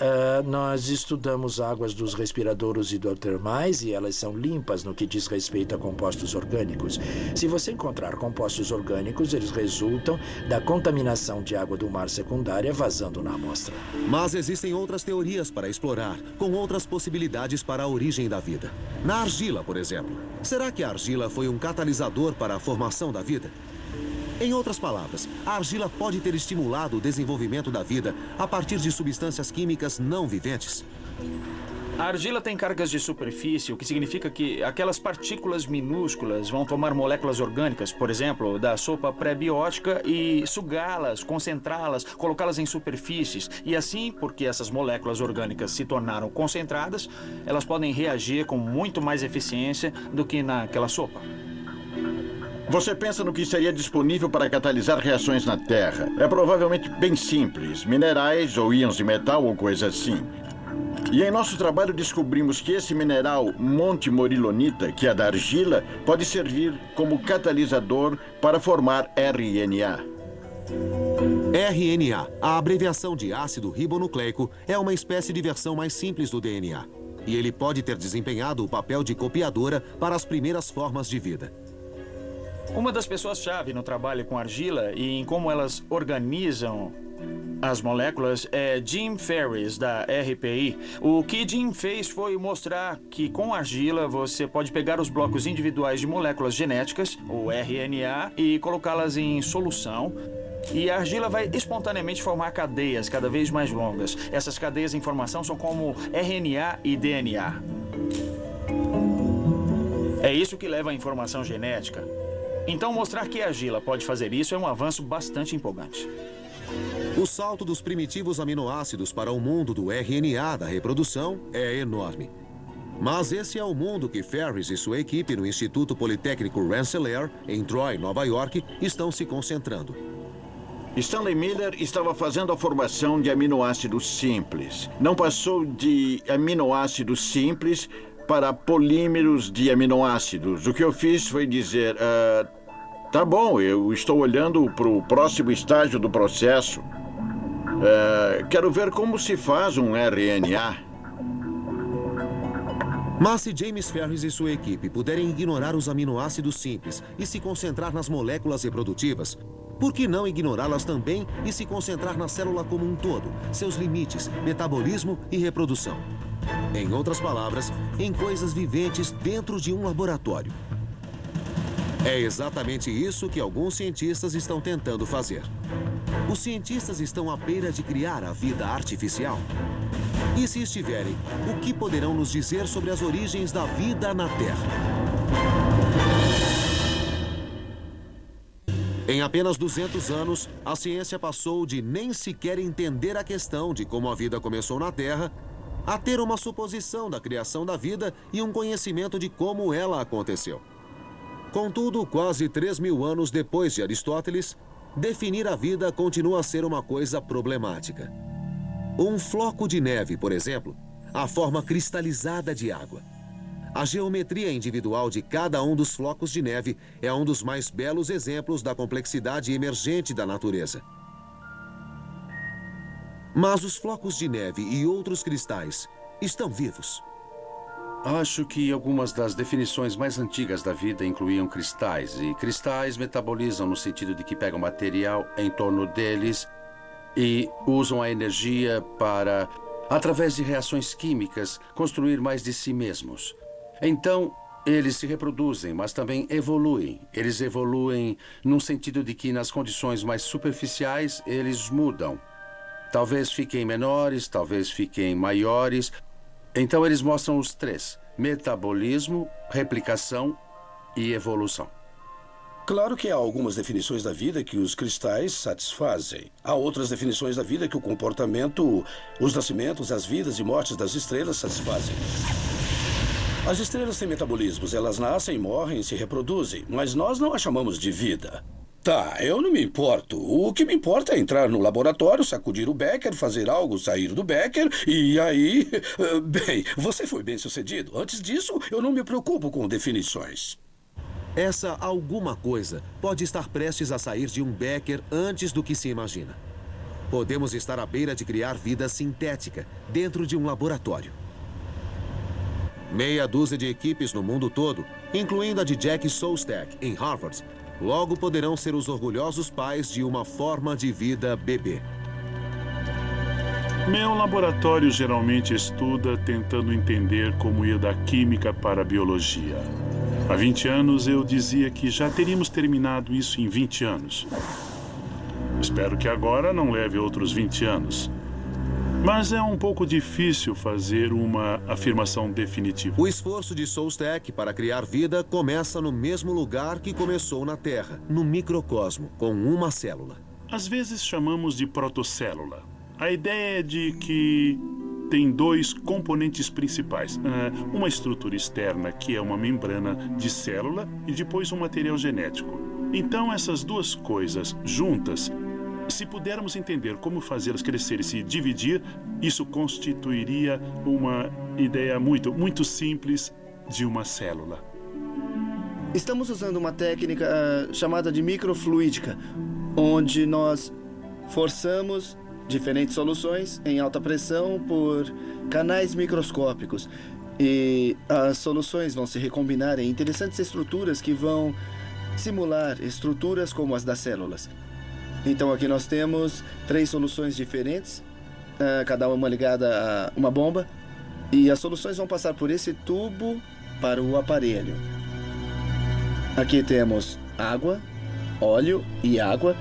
Uh, nós estudamos águas dos respiradores hidrotermais e elas são limpas no que diz respeito a compostos orgânicos. Se você encontrar compostos orgânicos, eles resultam da contaminação de água do mar secundária vazando na amostra. Mas existem outras teorias para explorar, com outras possibilidades para a origem da vida. Na argila, por exemplo. Será que a argila foi um catalisador para a formação da vida? Em outras palavras, a argila pode ter estimulado o desenvolvimento da vida a partir de substâncias químicas não viventes. A argila tem cargas de superfície, o que significa que aquelas partículas minúsculas vão tomar moléculas orgânicas, por exemplo, da sopa pré-biótica, e sugá-las, concentrá-las, colocá-las em superfícies. E assim, porque essas moléculas orgânicas se tornaram concentradas, elas podem reagir com muito mais eficiência do que naquela sopa. Você pensa no que seria disponível para catalisar reações na Terra. É provavelmente bem simples: minerais ou íons de metal ou coisa assim. E em nosso trabalho descobrimos que esse mineral Monte Morilonita, que é da argila, pode servir como catalisador para formar RNA. RNA, a abreviação de ácido ribonucleico, é uma espécie de versão mais simples do DNA. E ele pode ter desempenhado o papel de copiadora para as primeiras formas de vida. Uma das pessoas-chave no trabalho com argila e em como elas organizam as moléculas é Jim Ferris, da RPI. O que Jim fez foi mostrar que com argila você pode pegar os blocos individuais de moléculas genéticas, o RNA, e colocá-las em solução. E a argila vai espontaneamente formar cadeias cada vez mais longas. Essas cadeias de informação são como RNA e DNA. É isso que leva à informação genética. Então, mostrar que a argila pode fazer isso é um avanço bastante empolgante. O salto dos primitivos aminoácidos para o mundo do RNA da reprodução é enorme. Mas esse é o mundo que Ferris e sua equipe no Instituto Politécnico Rensselaer, em Troy, Nova York, estão se concentrando. Stanley Miller estava fazendo a formação de aminoácidos simples. Não passou de aminoácidos simples para polímeros de aminoácidos. O que eu fiz foi dizer: uh, tá bom, eu estou olhando para o próximo estágio do processo. Uh, quero ver como se faz um RNA. Mas se James Ferris e sua equipe puderem ignorar os aminoácidos simples e se concentrar nas moléculas reprodutivas, por que não ignorá-las também e se concentrar na célula como um todo, seus limites, metabolismo e reprodução? Em outras palavras, em coisas viventes dentro de um laboratório. É exatamente isso que alguns cientistas estão tentando fazer. Os cientistas estão à beira de criar a vida artificial. E se estiverem, o que poderão nos dizer sobre as origens da vida na Terra? Em apenas 200 anos, a ciência passou de nem sequer entender a questão de como a vida começou na Terra a ter uma suposição da criação da vida e um conhecimento de como ela aconteceu. Contudo, quase 3 mil anos depois de Aristóteles, definir a vida continua a ser uma coisa problemática. Um floco de neve, por exemplo, a forma cristalizada de água. A geometria individual de cada um dos flocos de neve é um dos mais belos exemplos da complexidade emergente da natureza. Mas os flocos de neve e outros cristais estão vivos. Acho que algumas das definições mais antigas da vida incluíam cristais, e cristais metabolizam no sentido de que pegam material em torno deles e usam a energia para, através de reações químicas, construir mais de si mesmos. Então, eles se reproduzem, mas também evoluem. Eles evoluem num sentido de que, nas condições mais superficiais, eles mudam. Talvez fiquem menores, talvez fiquem maiores. Então eles mostram os três: metabolismo, replicação e evolução. Claro que há algumas definições da vida que os cristais satisfazem. Há outras definições da vida que o comportamento, os nascimentos, as vidas e mortes das estrelas satisfazem. As estrelas têm metabolismos, elas nascem, morrem se reproduzem, mas nós não a chamamos de vida. Tá, eu não me importo. O que me importa é entrar no laboratório, sacudir o Becker, fazer algo sair do Becker e aí. Bem, você foi bem sucedido. Antes disso, eu não me preocupo com definições. Essa alguma coisa pode estar prestes a sair de um Becker antes do que se imagina. Podemos estar à beira de criar vida sintética dentro de um laboratório. Meia dúzia de equipes no mundo todo, incluindo a de Jack Szostak, em Harvard, logo poderão ser os orgulhosos pais de uma forma de vida bebê. Meu laboratório geralmente estuda tentando entender como ir da química para a biologia. Há 20 anos eu dizia que já teríamos terminado isso em 20 anos. Espero que agora não leve outros 20 anos. Mas é um pouco difícil fazer uma afirmação definitiva. O esforço de Solstek para criar vida começa no mesmo lugar que começou na Terra, no microcosmo, com uma célula. Às vezes chamamos de protocélula. A ideia é de que tem dois componentes principais. Uh, uma estrutura externa, que é uma membrana de célula, e depois um material genético. Então, essas duas coisas juntas se pudermos entender como fazê-las crescer e se dividir, isso constituiria uma ideia muito, muito simples de uma célula. Estamos usando uma técnica uh, chamada de microfluídica, onde nós forçamos diferentes soluções em alta pressão por canais microscópicos. E as soluções vão se recombinar em interessantes estruturas que vão simular estruturas como as das células. Então aqui nós temos três soluções diferentes, uh, cada uma ligada a uma bomba, e as soluções vão passar por esse tubo para o aparelho. Aqui temos água, óleo e água,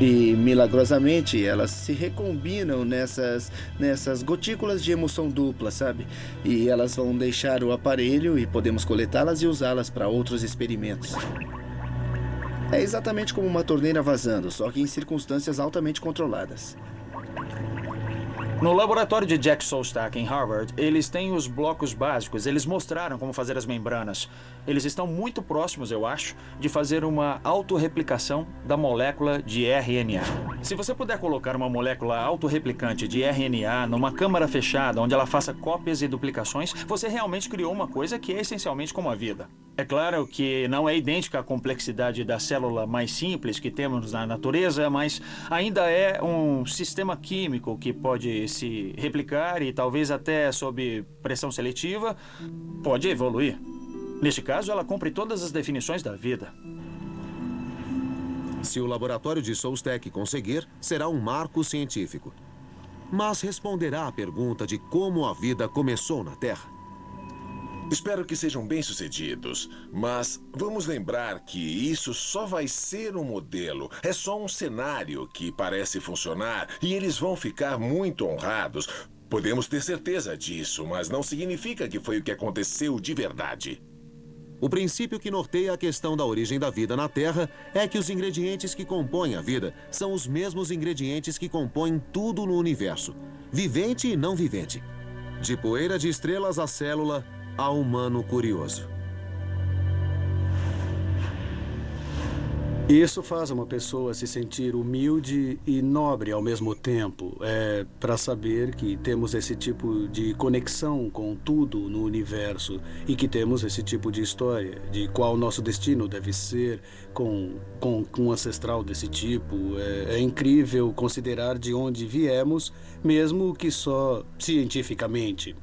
e milagrosamente elas se recombinam nessas, nessas gotículas de emulsão dupla, sabe? E elas vão deixar o aparelho e podemos coletá-las e usá-las para outros experimentos. É exatamente como uma torneira vazando, só que em circunstâncias altamente controladas. No laboratório de Jack Szostak, em Harvard, eles têm os blocos básicos. Eles mostraram como fazer as membranas. Eles estão muito próximos, eu acho, de fazer uma autorreplicação da molécula de RNA. Se você puder colocar uma molécula autorreplicante de RNA numa câmara fechada, onde ela faça cópias e duplicações, você realmente criou uma coisa que é essencialmente como a vida. É claro que não é idêntica à complexidade da célula mais simples que temos na natureza, mas ainda é um sistema químico que pode se replicar e talvez até sob pressão seletiva pode evoluir. Neste caso, ela cumpre todas as definições da vida. Se o laboratório de Solstek conseguir, será um marco científico. Mas responderá à pergunta de como a vida começou na Terra. Espero que sejam bem-sucedidos, mas vamos lembrar que isso só vai ser um modelo. É só um cenário que parece funcionar e eles vão ficar muito honrados. Podemos ter certeza disso, mas não significa que foi o que aconteceu de verdade. O princípio que norteia a questão da origem da vida na Terra é que os ingredientes que compõem a vida são os mesmos ingredientes que compõem tudo no universo, vivente e não vivente. De poeira de estrelas à célula, a humano curioso. Isso faz uma pessoa se sentir humilde e nobre ao mesmo tempo. É para saber que temos esse tipo de conexão com tudo no universo e que temos esse tipo de história, de qual nosso destino deve ser com, com, com um ancestral desse tipo. É, é incrível considerar de onde viemos, mesmo que só cientificamente.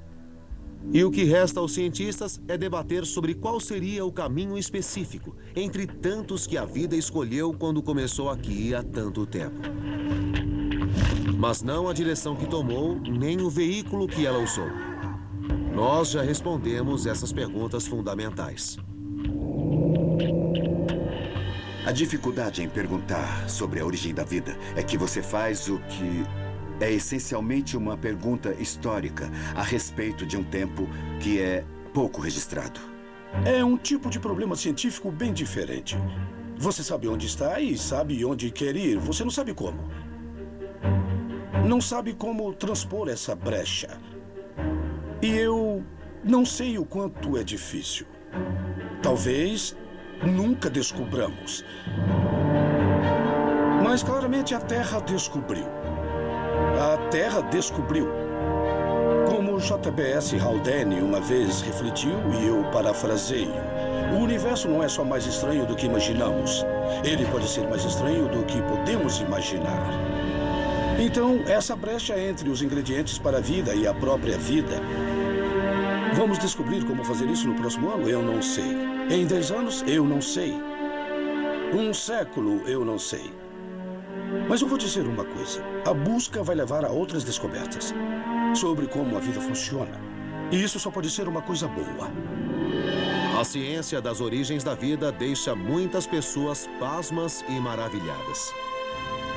E o que resta aos cientistas é debater sobre qual seria o caminho específico entre tantos que a vida escolheu quando começou aqui há tanto tempo. Mas não a direção que tomou, nem o veículo que ela usou. Nós já respondemos essas perguntas fundamentais. A dificuldade em perguntar sobre a origem da vida é que você faz o que é essencialmente uma pergunta histórica a respeito de um tempo que é pouco registrado. É um tipo de problema científico bem diferente. Você sabe onde está e sabe onde quer ir, você não sabe como. Não sabe como transpor essa brecha. E eu não sei o quanto é difícil. Talvez nunca descobramos. Mas claramente a Terra descobriu. A Terra descobriu como O JBS Haldane uma vez refletiu e eu parafraseio. O universo não é só mais estranho do que imaginamos. Ele pode ser mais estranho do que podemos imaginar. Então, essa brecha entre os ingredientes para a vida e a própria vida. Vamos descobrir como fazer isso no próximo ano? Eu não sei. Em 10 anos? Eu não sei. Um século? Eu não sei. Mas eu vou dizer uma coisa: a busca vai levar a outras descobertas sobre como a vida funciona. E isso só pode ser uma coisa boa. A ciência das origens da vida deixa muitas pessoas pasmas e maravilhadas.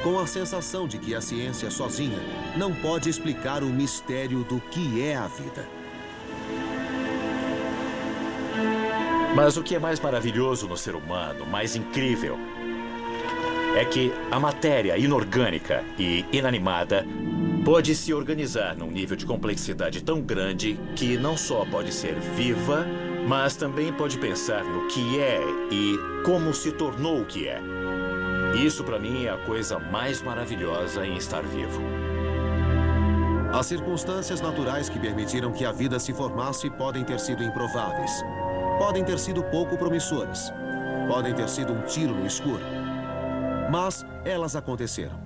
Com a sensação de que a ciência sozinha não pode explicar o mistério do que é a vida. Mas o que é mais maravilhoso no ser humano, mais incrível, é que a matéria inorgânica e inanimada pode se organizar num nível de complexidade tão grande que não só pode ser viva, mas também pode pensar no que é e como se tornou o que é. Isso, para mim, é a coisa mais maravilhosa em estar vivo. As circunstâncias naturais que permitiram que a vida se formasse podem ter sido improváveis. Podem ter sido pouco promissoras. Podem ter sido um tiro no escuro. Mas elas aconteceram.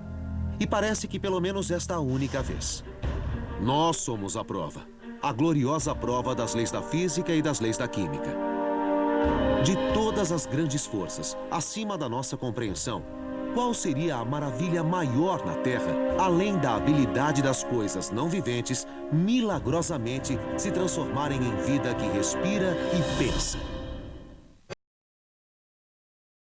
E parece que pelo menos esta única vez. Nós somos a prova. A gloriosa prova das leis da física e das leis da química. De todas as grandes forças, acima da nossa compreensão, qual seria a maravilha maior na Terra, além da habilidade das coisas não viventes milagrosamente se transformarem em vida que respira e pensa?